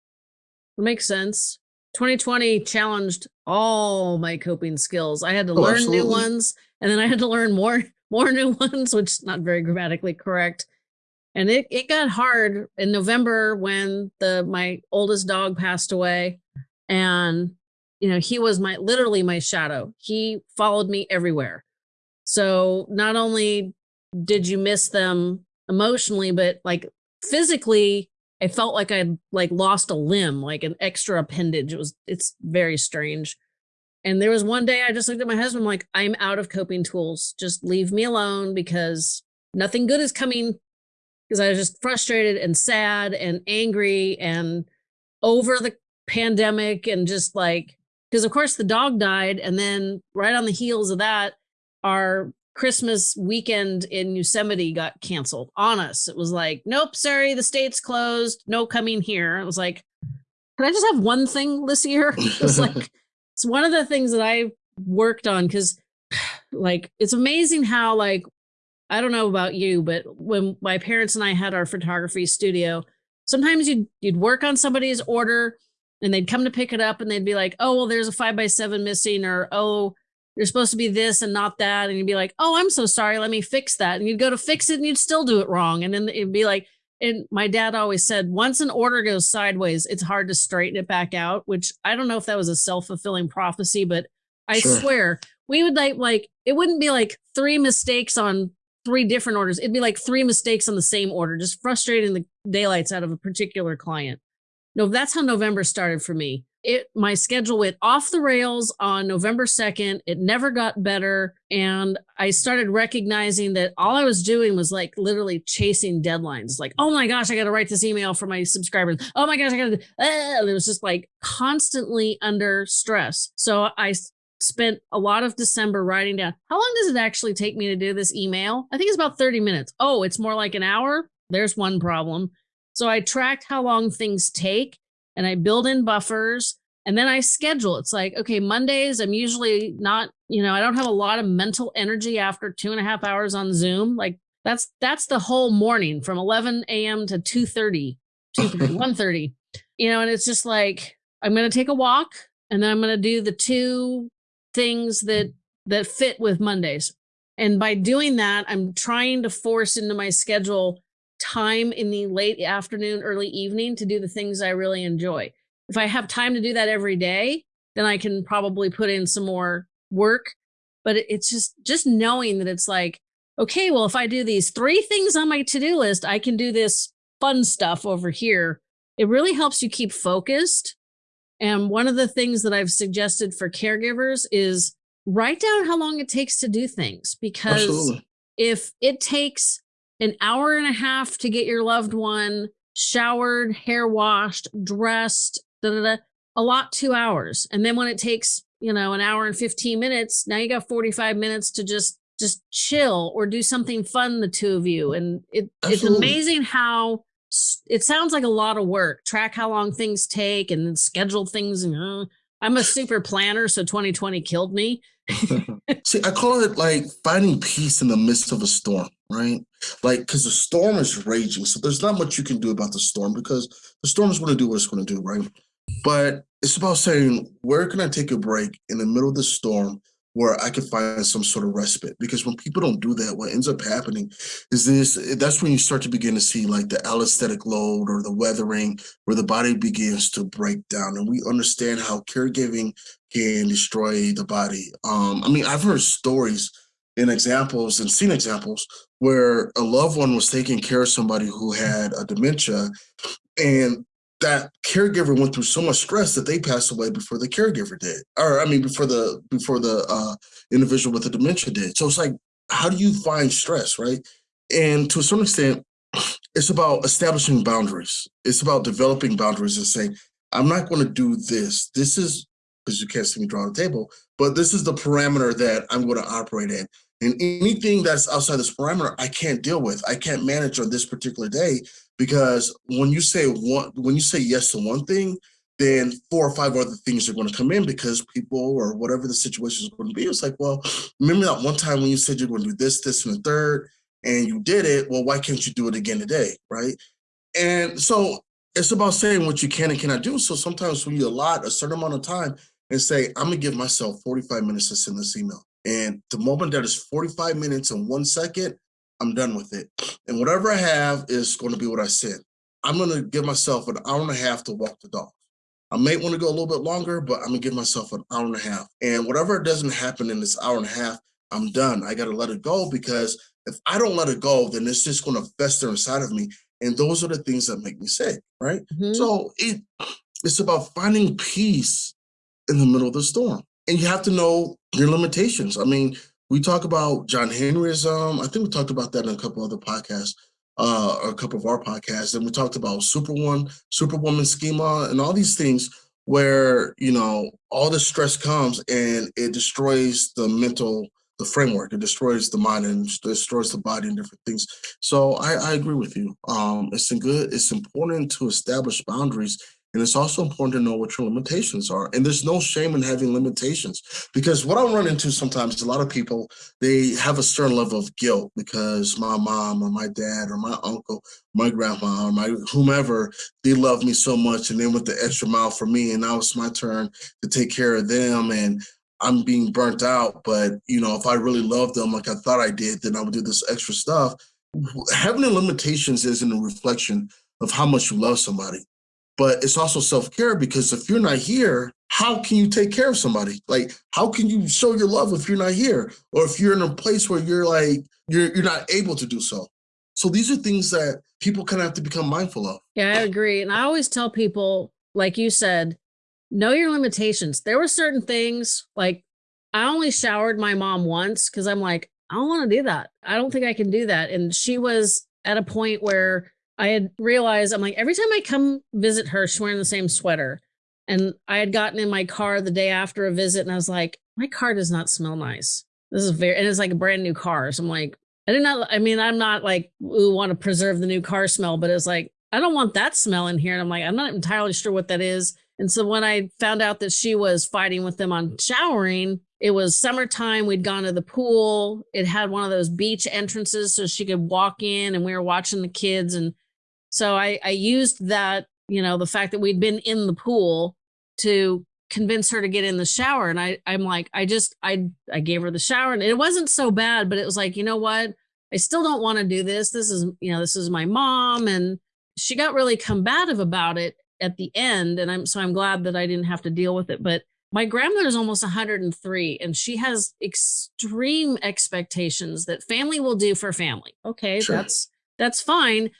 It makes sense. 2020 challenged all my coping skills. I had to oh, learn absolutely. new ones and then I had to learn more (laughs) more new ones, which is not very grammatically correct. And it, it got hard in November when the my oldest dog passed away. And, you know, he was my literally my shadow. He followed me everywhere. So not only did you miss them emotionally, but like physically, I felt like I'd like lost a limb, like an extra appendage. It was it's very strange. And there was one day I just looked at my husband, I'm like, I'm out of coping tools. Just leave me alone because nothing good is coming. Because I was just frustrated and sad and angry and over the pandemic and just like, because of course the dog died. And then right on the heels of that, our Christmas weekend in Yosemite got canceled on us. It was like, nope, sorry, the state's closed. No coming here. It was like, can I just have one thing this year? (laughs) it's like, (laughs) it's one of the things that I worked on because (sighs) like it's amazing how like I don't know about you, but when my parents and I had our photography studio, sometimes you'd you'd work on somebody's order and they'd come to pick it up and they'd be like, oh well, there's a five by seven missing, or oh, you're supposed to be this and not that. And you'd be like, oh, I'm so sorry, let me fix that. And you'd go to fix it and you'd still do it wrong. And then it'd be like, and my dad always said once an order goes sideways it's hard to straighten it back out which i don't know if that was a self-fulfilling prophecy but i sure. swear we would like like it wouldn't be like three mistakes on three different orders it'd be like three mistakes on the same order just frustrating the daylights out of a particular client no that's how november started for me it my schedule went off the rails on November 2nd. It never got better. And I started recognizing that all I was doing was like literally chasing deadlines. Like, oh my gosh, I got to write this email for my subscribers. Oh my gosh, I got to, ah, it was just like constantly under stress. So I spent a lot of December writing down how long does it actually take me to do this email? I think it's about 30 minutes. Oh, it's more like an hour. There's one problem. So I tracked how long things take and I build in buffers and then I schedule. It's like, okay, Mondays, I'm usually not, you know, I don't have a lot of mental energy after two and a half hours on Zoom. Like that's that's the whole morning from 11 a.m. to 2 30, 2 (laughs) 1 30. You know, and it's just like I'm gonna take a walk and then I'm gonna do the two things that that fit with Mondays. And by doing that, I'm trying to force into my schedule time in the late afternoon, early evening to do the things I really enjoy. If I have time to do that every day, then I can probably put in some more work. But it's just just knowing that it's like, okay, well, if I do these three things on my to-do list, I can do this fun stuff over here. It really helps you keep focused. And one of the things that I've suggested for caregivers is write down how long it takes to do things because Absolutely. if it takes an hour and a half to get your loved one showered, hair washed, dressed, da, da, da, a lot two hours. And then when it takes, you know, an hour and 15 minutes, now you got 45 minutes to just just chill or do something fun, the two of you. And it, it's amazing how it sounds like a lot of work. Track how long things take and then schedule things. And uh, I'm a super planner, so 2020 killed me. (laughs) See, I call it like finding peace in the midst of a storm, right? Like, because the storm is raging. So there's not much you can do about the storm because the storm is going to do what it's going to do, right? But it's about saying, where can I take a break in the middle of the storm where I can find some sort of respite. Because when people don't do that, what ends up happening is this that's when you start to begin to see like the allostatic load or the weathering, where the body begins to break down. And we understand how caregiving can destroy the body. Um, I mean, I've heard stories and examples and seen examples where a loved one was taking care of somebody who had a dementia and that caregiver went through so much stress that they passed away before the caregiver did, or I mean, before the before the uh, individual with the dementia did. So it's like, how do you find stress, right? And to a certain extent, (sniffs) it's about establishing boundaries. It's about developing boundaries and saying, I'm not going to do this. This is because you can't see me draw the table, but this is the parameter that I'm going to operate in. And anything that's outside this parameter, I can't deal with. I can't manage on this particular day because when you say one, when you say yes to one thing, then four or five other things are going to come in because people or whatever the situation is going to be. It's like, well, remember that one time when you said you're going to do this, this, and the third, and you did it. Well, why can't you do it again today, right? And so it's about saying what you can and cannot do. So sometimes when you allot a certain amount of time and say, I'm gonna give myself 45 minutes to send this email. And the moment that is 45 minutes and one second, I'm done with it. And whatever I have is going to be what I said. I'm going to give myself an hour and a half to walk the dog. I may want to go a little bit longer, but I'm going to give myself an hour and a half. And whatever doesn't happen in this hour and a half, I'm done. I got to let it go because if I don't let it go, then it's just going to fester inside of me. And those are the things that make me sick, right? Mm-hmm. So it it's about finding peace in the middle of the storm. And you have to know your limitations. I mean, we talk about John Henryism. I think we talked about that in a couple other podcasts, uh, or a couple of our podcasts. And we talked about Super Superwoman, Superwoman schema, and all these things where you know all the stress comes and it destroys the mental the framework it destroys the mind and destroys the body and different things so i, I agree with you um it's good it's important to establish boundaries and it's also important to know what your limitations are. And there's no shame in having limitations because what I run into sometimes, a lot of people, they have a certain level of guilt because my mom or my dad or my uncle, my grandma or my whomever, they love me so much and they went the extra mile for me. And now it's my turn to take care of them. And I'm being burnt out. But, you know, if I really love them like I thought I did, then I would do this extra stuff. Having limitations isn't a reflection of how much you love somebody but it's also self-care because if you're not here how can you take care of somebody? Like how can you show your love if you're not here? Or if you're in a place where you're like you're you're not able to do so. So these are things that people kind of have to become mindful of. Yeah i agree. And i always tell people like you said know your limitations. There were certain things like i only showered my mom once because i'm like i don't want to do that. I don't think i can do that. And she was at a point where I had realized I'm like, every time I come visit her, she's wearing the same sweater. And I had gotten in my car the day after a visit and I was like, my car does not smell nice. This is very, and it's like a brand new car. So I'm like, I did not, I mean, I'm not like, we want to preserve the new car smell, but it's like, I don't want that smell in here. And I'm like, I'm not entirely sure what that is. And so when I found out that she was fighting with them on showering, it was summertime. We'd gone to the pool. It had one of those beach entrances so she could walk in and we were watching the kids and so I, I used that, you know, the fact that we'd been in the pool to convince her to get in the shower. And I, I'm like, I just, I, I gave her the shower and it wasn't so bad, but it was like, you know what? I still don't want to do this. This is, you know, this is my mom. And she got really combative about it at the end. And I'm, so I'm glad that I didn't have to deal with it. But my grandmother is almost 103 and she has extreme expectations that family will do for family. Okay, Sure. that's that's fine,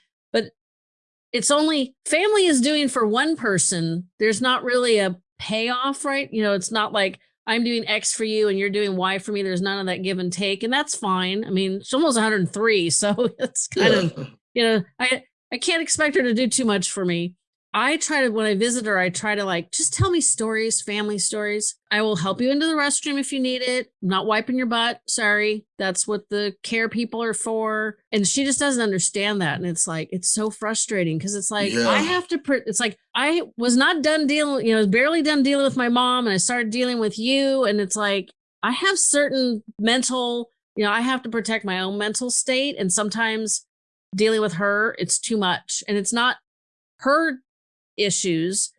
it's only family is doing for one person. There's not really a payoff, right? You know, it's not like I'm doing X for you and you're doing Y for me. There's none of that give and take, and that's fine. I mean, she's almost 103, (laughs) so it's kind Yeah. of you know, I I can't expect her to do too much for me. I try to when I visit her, I try to like just tell me stories, family stories. I will help you into the restroom if you need it. I'm not wiping your butt. Sorry. That's what the care people are for. And she just doesn't understand that. And it's like, it's so frustrating because it's like, Yeah. I have to, pr- it's like, I was not done dealing, you know, barely done dealing with my mom and I started dealing with you. And it's like, I have certain mental, you know, I have to protect my own mental state. And sometimes dealing with her, it's too much. And it's not her issues.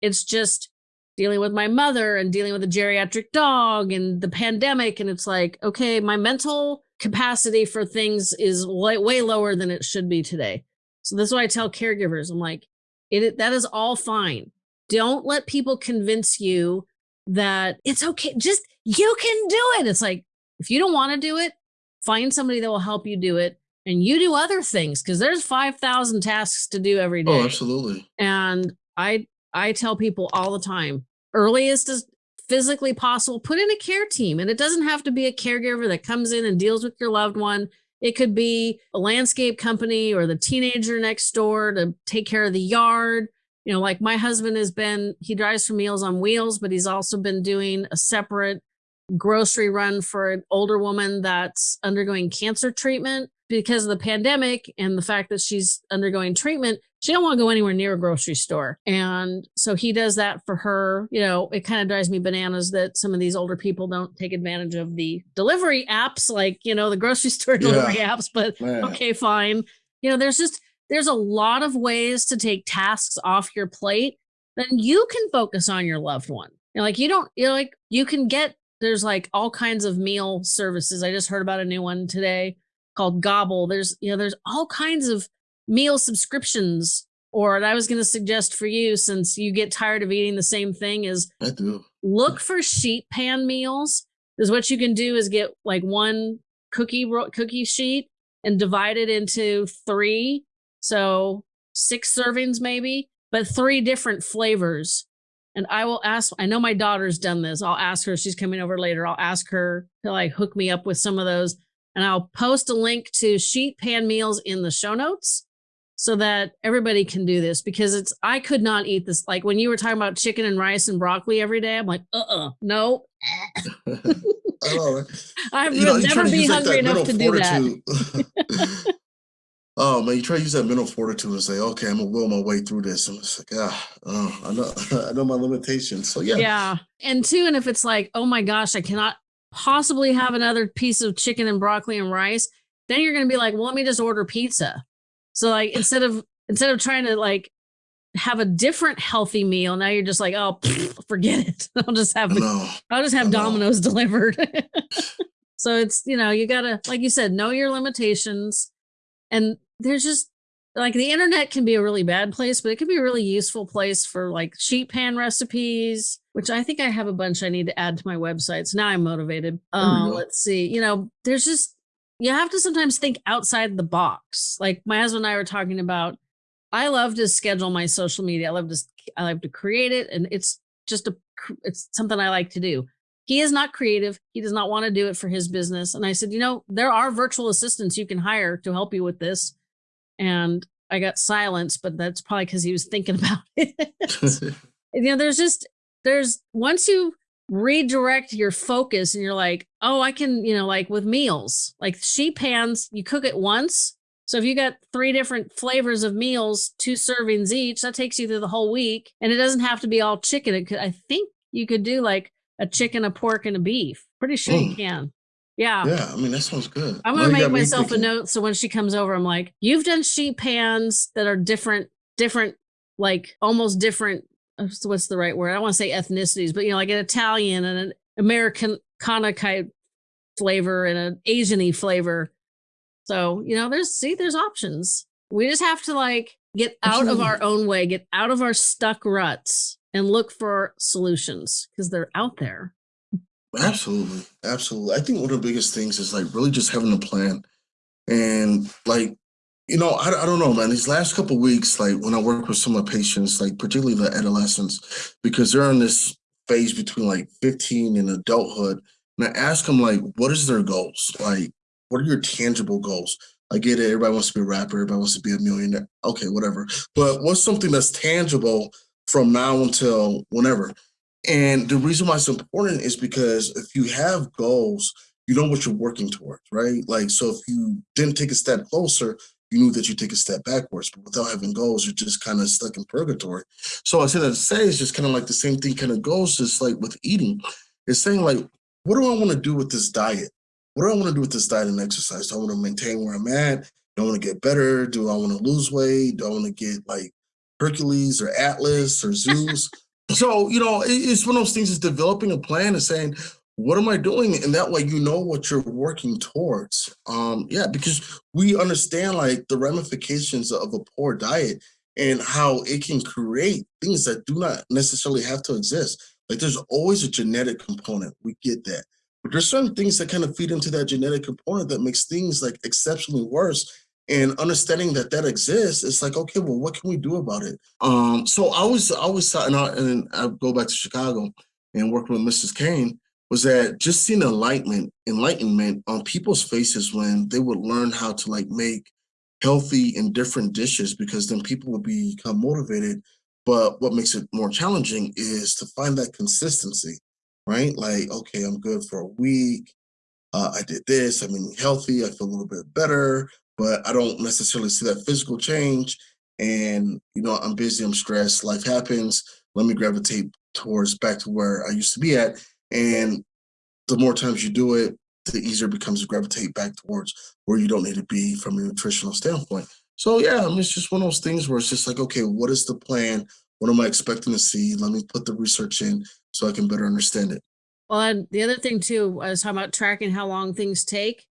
It's just dealing with my mother and dealing with a geriatric dog and the pandemic. And it's like, okay, my mental capacity for things is way, way lower than it should be today. So this is what I tell caregivers. I'm like, it that is all fine. Don't let people convince you that it's okay. Just you can do it. It's like if you don't want to do it, find somebody that will help you do it and you do other things because there's 5000 tasks to do every oh, day. Oh, absolutely. and i i tell people all the time earliest as physically possible put in a care team and it doesn't have to be a caregiver that comes in and deals with your loved one. It could be a landscape company or the teenager next door to take care of the yard. You know like my husband has been he drives for meals on wheels but he's also been doing a separate grocery run for an older woman that's undergoing cancer treatment because of the pandemic and the fact that she's undergoing treatment she don't want to go anywhere near a grocery store. And so he does that for her. You know it kind of drives me bananas that some of these older people don't take advantage of the delivery apps like you know the grocery (laughs) store delivery apps but Man. okay fine. You know there's just there's a lot of ways to take tasks off your plate then you can focus on your loved one. You know, like you don't you know like you can get there's like all kinds of meal services. I just heard about a new one today called gobble. There's you know there's all kinds of meal subscriptions or and i was going to suggest for you since you get tired of eating the same thing is I do. look for sheet pan meals Is what you can do is get like one cookie cookie sheet and divide it into three so six servings maybe but three different flavors. And i will ask i know my daughter's done this. I'll ask her she's coming over later i'll ask her to like hook me up with some of those and i'll post a link to sheet pan meals in the show notes so that everybody can do this because it's I could not eat this. Like when you were talking about chicken and rice and broccoli every day, I'm like, uh uh no. I know, right? I would You know, never be use like hungry enough to do that. (laughs) (laughs) oh man, you try to use that mental fortitude and say, okay, I'm gonna will my way through this. And it's like, ah, oh, I know, (laughs) I know my limitations. So yeah, Yeah. And two, and if it's like, oh my gosh, I cannot possibly have another piece of chicken and broccoli and rice, then you're gonna be like, well, let me just order pizza. So like instead of instead of trying to like have a different healthy meal, now you're just like, oh, pfft, (laughs) forget it. (laughs) I'll just have the. I'll just have. Domino's (laughs) delivered. so it's, you know, you gotta, like you said, know your limitations. And there's just like the internet can be a really bad place, but it can be a really useful place for like sheet pan recipes, which I think I have a bunch I need to add to my website. So now I'm motivated. Uh, go. let's see. You know, there's just, you have to sometimes think outside the box. Like my husband and I were talking about, I love to schedule my social media. I love to, I love to create it. And it's just a, it's something I like to do. He is not creative. He does not want to do it for his business. And I said, you know, there are virtual assistants you can hire to help you with this. And I got silence, but that's probably because he was thinking (laughs) about it. (laughs) you know, there's just, there's once you redirect your focus and you're like, oh, I can, you know, like with meals, like sheet pans, you cook it once. So if you got three different flavors of meals, two servings each, that takes you through the whole week. And it doesn't have to be all chicken. It could, I think you could do like a chicken, a pork, and a beef. Pretty sure you Mm. can. Yeah. yeah, I mean that sounds good. I'm gonna make myself a note so when she comes over, I'm like, you've done sheet pans that are different, different, like almost different. uh, What's the right word? I don't want to say ethnicities, but you know, like an Italian and an American kind flavor and an Asian-y flavor. So you know, there's see, there's options. We just have to like get out of our own way, get out of our stuck ruts, and look for solutions because they're out there. Absolutely. Absolutely. I think one of the biggest things is like really just having a plan. And like, you know, I, I don't know, man. These last couple weeks, like when I work with some of my patients, like particularly the adolescents, because they're in this phase between like 15 and adulthood. And I ask them like, what is their goals? Like, what are your tangible goals? I get it. Everybody wants to be a rapper. Everybody wants to be a millionaire. Okay, whatever. But what's something that's tangible from now until whenever? And the reason why it's important is because if you have goals, you know what you're working towards, right? Like, so if you didn't take a step closer, you knew that you take a step backwards, but without having goals, you're just kind of stuck in purgatory. So I said that to say is just kind of like the same thing kind of goes just like with eating. It's saying like, what do I want to do with this diet? What do I want to do with this diet and exercise? Do I want to maintain where I'm at? Do I want to get better? Do I want to lose weight? Do I want to get like Hercules or Atlas or Zeus? So, you know, it's one of those things is developing a plan and saying, what am I doing? And that way you know what you're working towards. Um, yeah, because we understand like the ramifications of a poor diet and how it can create things that do not necessarily have to exist. Like there's always a genetic component. We get that. But there's certain things that kind of feed into that genetic component that makes things like exceptionally worse and understanding that that exists it's like okay well what can we do about it? Um so i was i was thought and I, and I go back to chicago and working with mrs kane was that just seeing enlightenment enlightenment on people's faces when they would learn how to like make healthy and different dishes because then people would become motivated. But what makes it more challenging is to find that consistency right? Like okay i'm good for a week. Uh, I did this, I'm eating healthy, I feel a little bit better but I don't necessarily see that physical change. And, you know, I'm busy, I'm stressed, life happens. Let me gravitate towards back to where I used to be at. And the more times you do it, the easier it becomes to gravitate back towards where you don't need to be from a nutritional standpoint. So yeah, I mean, it's just one of those things where it's just like, okay, what is the plan? What am I expecting to see? Let me put the research in so I can better understand it. Well, and the other thing too, I was talking about tracking how long things take.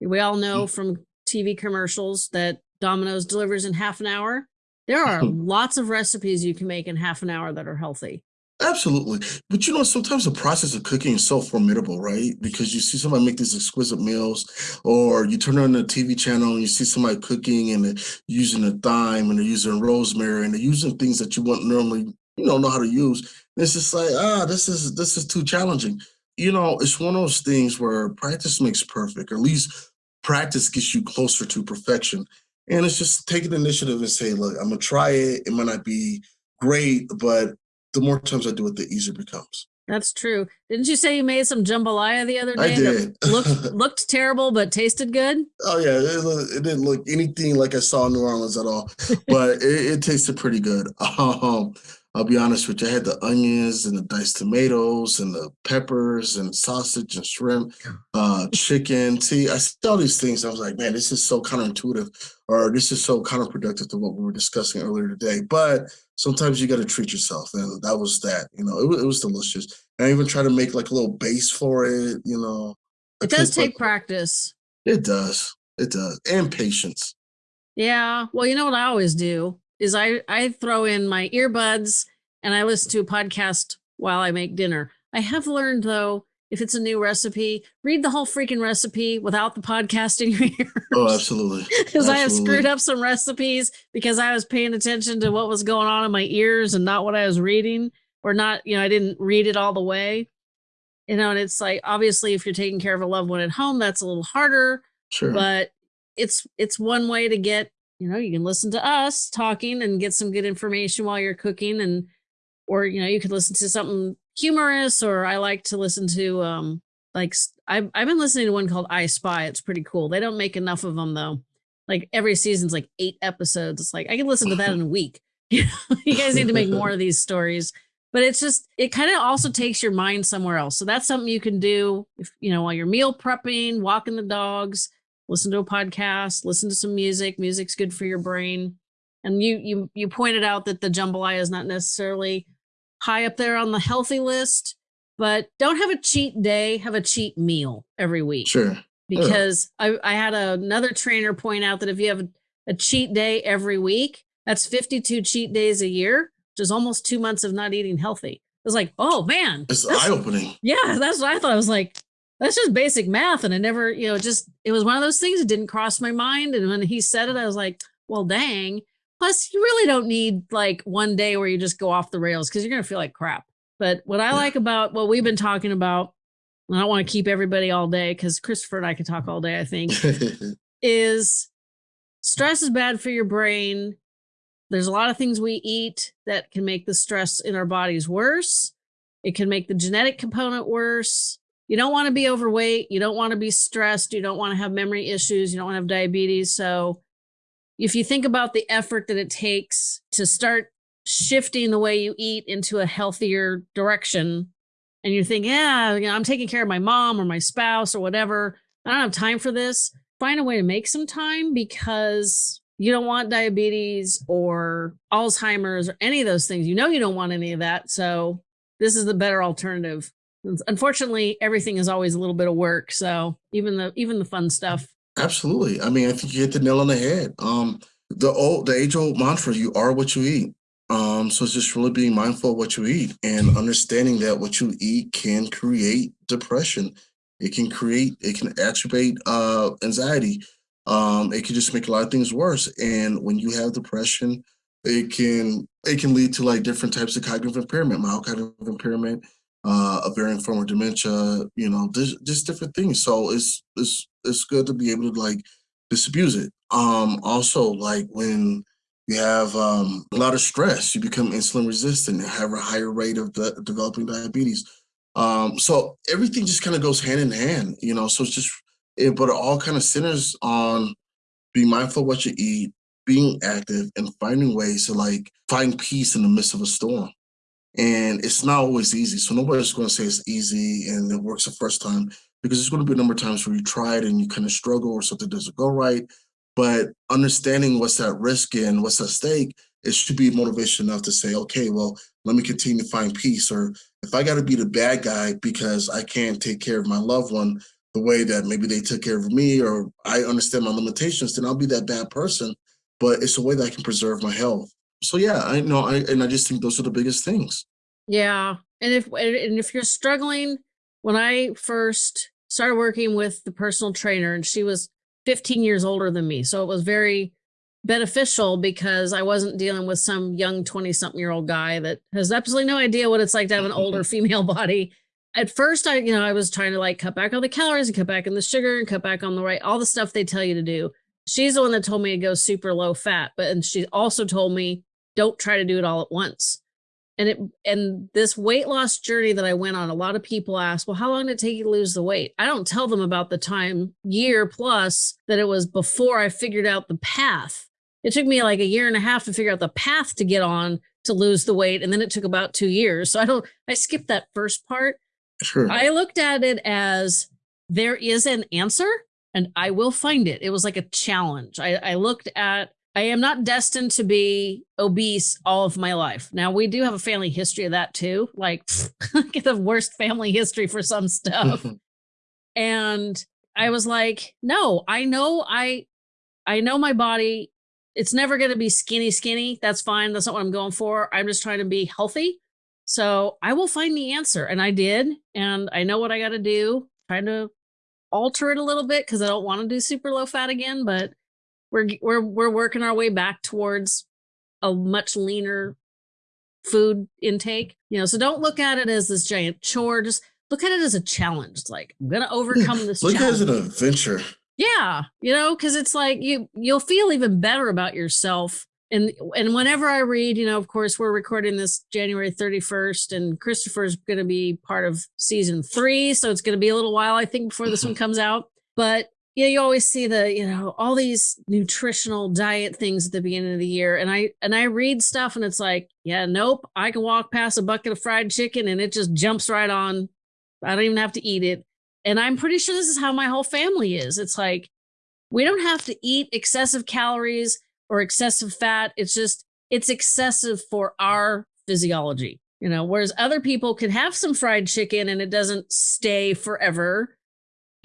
We all know mm from TV commercials that Domino's delivers in half an hour. There are (laughs) lots of recipes you can make in half an hour that are healthy. Absolutely. But you know, sometimes the process of cooking is so formidable, right? Because you see somebody make these exquisite meals, or you turn on the TV channel and you see somebody cooking and they're using a thyme and they're using rosemary and they're using things that you wouldn't normally, you know, know how to use. And it's just like, ah, this is this is too challenging. You know, it's one of those things where practice makes perfect, or at least practice gets you closer to perfection. And it's just taking initiative and say, look, I'm gonna try it. It might not be great, but the more times I do it, the easier it becomes. That's true. Didn't you say you made some jambalaya the other day? I did. (laughs) looked looked terrible, but tasted good. Oh yeah, it, it, didn't look anything like I saw in New Orleans at all, but (laughs) it, it, tasted pretty good. (laughs) Um, I'll be honest with you, I had the onions and the diced tomatoes and the peppers and sausage and shrimp, uh, chicken. See, I saw these things. I was like, man, this is so counterintuitive, or this is so counterproductive to what we were discussing earlier today. But sometimes you got to treat yourself, and that was that. You know, it, it was delicious. I even try to make like a little base for it. You know, it does take like, practice. It does. It does, and patience. Yeah. Well, you know what I always do is I, I throw in my earbuds and I listen to a podcast while I make dinner. I have learned though, if it's a new recipe, read the whole freaking recipe without the podcast in your (laughs) ears. Oh, absolutely. Because I have screwed up some recipes because I was paying attention to what was going on in my ears and not what I was reading, or not, you know, I didn't read it all the way. You know, and it's like obviously if you're taking care of a loved one at home, that's a little harder. Sure. But it's it's one way to get you know, you can listen to us talking and get some good information while you're cooking and or you know, you could listen to something humorous or I like to listen to um like I've I've been listening to one called I Spy. It's pretty cool. They don't make enough of them though. Like every season's like 8 episodes. It's like I can listen to that in a (laughs) week. (laughs) you guys need to make more of (laughs) these stories. But it's just it kind of also takes your mind somewhere else. So that's something you can do if you know while you're meal prepping, walking the dogs, listen to a podcast, listen to some music. Music's good for your brain. And you you you pointed out that the jambalaya is not necessarily high up there on the healthy list, but don't have a cheat day, have a cheat meal every week. Sure. Because yeah. I, I had another trainer point out that if you have a, a cheat day every week, that's 52 cheat days a year. which is almost two months of not eating healthy. It was like, oh man. It's eye opening. Yeah, that's what I thought. I was like, that's just basic math. And I never, you know, just it was one of those things that didn't cross my mind. And when he said it, I was like, well, dang. Plus, you really don't need like one day where you just go off the rails because you're going to feel like crap. But what I like about what we've been talking about, and I don't want to keep everybody all day because Christopher and I could talk all day, I think, (laughs) is stress is bad for your brain. There's a lot of things we eat that can make the stress in our bodies worse. It can make the genetic component worse. You don't want to be overweight. You don't want to be stressed. You don't want to have memory issues. You don't want to have diabetes. So, if you think about the effort that it takes to start shifting the way you eat into a healthier direction, and you think, yeah, you know, I'm taking care of my mom or my spouse or whatever, I don't have time for this, find a way to make some time because you don't want diabetes or Alzheimer's or any of those things. You know, you don't want any of that. So, this is the better alternative. Unfortunately, everything is always a little bit of work. So, even the even the fun stuff Absolutely. I mean, I think you hit the nail on the head. Um, the old, the age old mantra: "You are what you eat." Um, so it's just really being mindful of what you eat and understanding that what you eat can create depression. It can create, it can exacerbate uh, anxiety. Um, it can just make a lot of things worse. And when you have depression, it can it can lead to like different types of cognitive impairment, mild cognitive impairment, uh, a varying form of dementia, you know, just, different things. So it's it's it's good to be able to like disabuse it. Um, also, like when you have um, a lot of stress, you become insulin resistant and have a higher rate of the, developing diabetes. Um, so everything just kind of goes hand in hand, you know. So it's just, it, but it all kind of centers on being mindful of what you eat, being active, and finding ways to like find peace in the midst of a storm. And it's not always easy. So nobody's going to say it's easy and it works the first time because there's going to be a number of times where you try it and you kind of struggle or something doesn't go right. But understanding what's at risk and what's at stake, it should be motivation enough to say, okay, well, let me continue to find peace. Or if I got to be the bad guy because I can't take care of my loved one the way that maybe they took care of me, or I understand my limitations, then I'll be that bad person. But it's a way that I can preserve my health. So yeah, I know, I and I just think those are the biggest things. Yeah, and if and if you're struggling when I first started working with the personal trainer, and she was 15 years older than me. So it was very beneficial because I wasn't dealing with some young 20 something year old guy that has absolutely no idea what it's like to have an older mm-hmm. female (laughs) body. At first, I, you know, I was trying to like cut back on the calories and cut back on the sugar and cut back on the right, all the stuff they tell you to do. She's the one that told me to go super low fat, but and she also told me don't try to do it all at once and it and this weight loss journey that I went on, a lot of people ask, well, how long did it take you to lose the weight? I don't tell them about the time year plus that it was before I figured out the path. It took me like a year and a half to figure out the path to get on to lose the weight. And then it took about two years. So I don't, I skipped that first part. Sure. I looked at it as there is an answer and I will find it. It was like a challenge. I, I looked at I am not destined to be obese all of my life. Now we do have a family history of that too. Like (laughs) get the worst family history for some stuff. (laughs) and I was like, no, I know I I know my body. It's never going to be skinny skinny. That's fine. That's not what I'm going for. I'm just trying to be healthy. So I will find the answer. And I did. And I know what I got to do. Trying to alter it a little bit because I don't want to do super low fat again, but we're we're we're working our way back towards a much leaner food intake you know so don't look at it as this giant chore just look at it as a challenge like i'm gonna overcome (laughs) this look challenge. at it as an adventure yeah you know because it's like you you'll feel even better about yourself and and whenever i read you know of course we're recording this january 31st and christopher's going to be part of season three so it's going to be a little while i think before this one mm-hmm. comes out but yeah, you always see the, you know, all these nutritional diet things at the beginning of the year. And I and I read stuff and it's like, yeah, nope, I can walk past a bucket of fried chicken and it just jumps right on. I don't even have to eat it. And I'm pretty sure this is how my whole family is. It's like we don't have to eat excessive calories or excessive fat. It's just it's excessive for our physiology. You know, whereas other people can have some fried chicken and it doesn't stay forever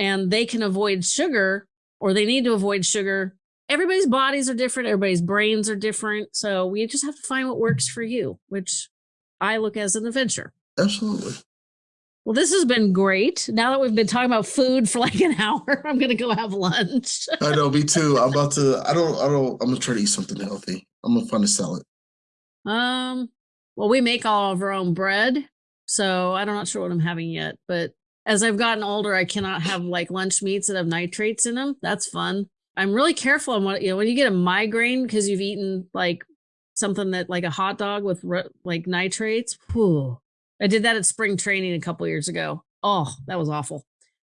and they can avoid sugar or they need to avoid sugar everybody's bodies are different, everybody's brains are different. So we just have to find what works for you, which I look as an adventure. Absolutely. Well, this has been great. Now that we've been talking about food for like an (laughs) hour, I'm gonna go have lunch. I know, me too. I'm about to. I don't. I don't. I'm gonna try to eat something healthy. I'm gonna find a salad. Um. Well, we make all of our own bread, so I'm not sure what I'm having yet. But as I've gotten older, I cannot have like lunch meats that have nitrates in them. That's fun. I'm really careful on what you know when you get a migraine because you've eaten like something that like a hot dog with like nitrates. Whew, I did that at spring training a couple years ago. Oh, that was awful.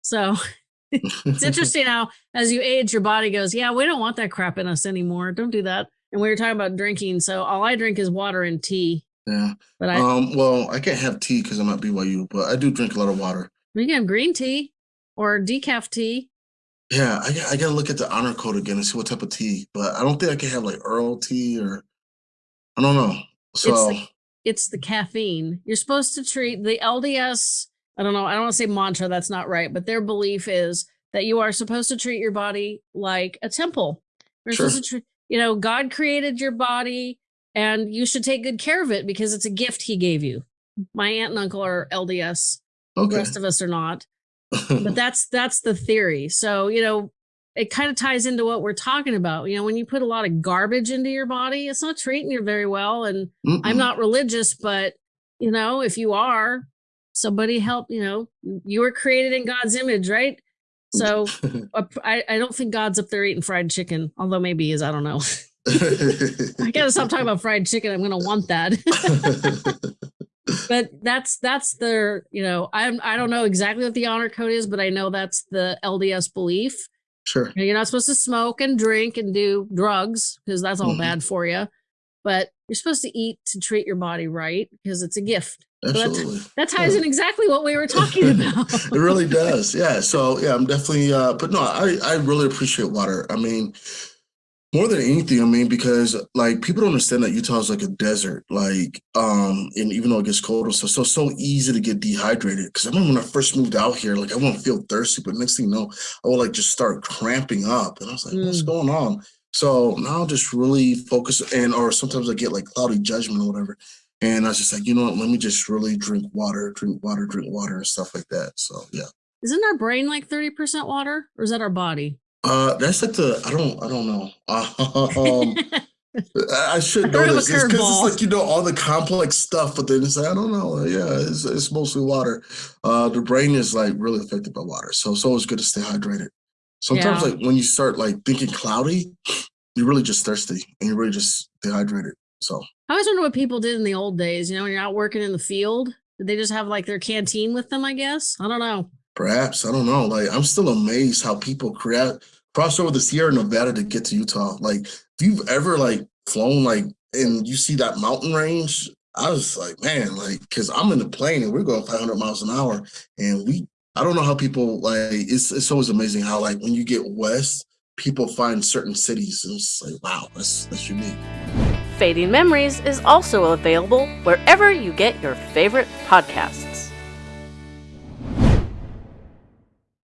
So (laughs) it's (laughs) interesting how as you age, your body goes, yeah, we don't want that crap in us anymore. Don't do that. And we were talking about drinking, so all I drink is water and tea. Yeah. But I um well, I can't have tea because I'm at BYU, but I do drink a lot of water. You can have green tea or decaf tea. Yeah, I, I gotta look at the honor code again and see what type of tea, but I don't think I can have like Earl tea or I don't know. So it's the, it's the caffeine. You're supposed to treat the LDS. I don't know. I don't want to say mantra. That's not right. But their belief is that you are supposed to treat your body like a temple. You're sure. supposed to treat, you know, God created your body and you should take good care of it because it's a gift he gave you. My aunt and uncle are LDS. Okay. The rest of us are not. but (laughs) that's that's the theory. So, you know, it kind of ties into what we're talking about. You know, when you put a lot of garbage into your body, it's not treating you very well. And Mm-mm. I'm not religious, but you know, if you are, somebody help, you know, you were created in God's image, right? So (laughs) I, I don't think God's up there eating fried chicken, although maybe he is. I don't know. (laughs) I gotta stop talking about fried chicken. I'm gonna want that. But that's that's their, you know, I'm I don't know exactly what the honor code is, but I know that's the LDS belief Sure. You're not supposed to smoke and drink and do drugs because that's all mm-hmm. bad for you. But you're supposed to eat to treat your body right because it's a gift. Absolutely. So that ties yeah. in exactly what we were (laughs) talking about. it really does. Yeah. So yeah, I'm definitely uh but no, I I really appreciate water. I mean, more than anything, I mean, because like people don't understand that Utah is like a desert, like, um, and even though it gets colder, so so so easy to get dehydrated. Because I remember when I first moved out here, like I wouldn't feel thirsty, but next thing you know, I would like just start cramping up, and I was like, mm. "What's going on?" So now I'll just really focus, and or sometimes I get like cloudy judgment or whatever, and I was just like, you know what? Let me just really drink water, drink water, drink water, and stuff like that. So yeah. Isn't our brain like thirty percent water, or is that our body? Uh, that's like the I don't I don't know. (laughs) Um, I should (laughs) know this because it's, it's, like you know all the complex stuff, but then it's like I don't know. Yeah, it's, it's mostly water. Uh, the brain is like really affected by water, so it's always good to stay hydrated. Sometimes, yeah. like when you start like thinking cloudy, you're really just thirsty and you're really just dehydrated. So I always wonder what people did in the old days. You know, when you're out working in the field, did they just have like their canteen with them? I guess I don't know. Perhaps I don't know. Like I'm still amazed how people create cross over the Sierra Nevada to get to Utah. Like if you've ever like flown like and you see that mountain range, I was like, man, like because I'm in the plane and we're going 500 miles an hour, and we I don't know how people like it's it's always amazing how like when you get west, people find certain cities and it's like wow, that's that's unique. Fading Memories is also available wherever you get your favorite podcasts.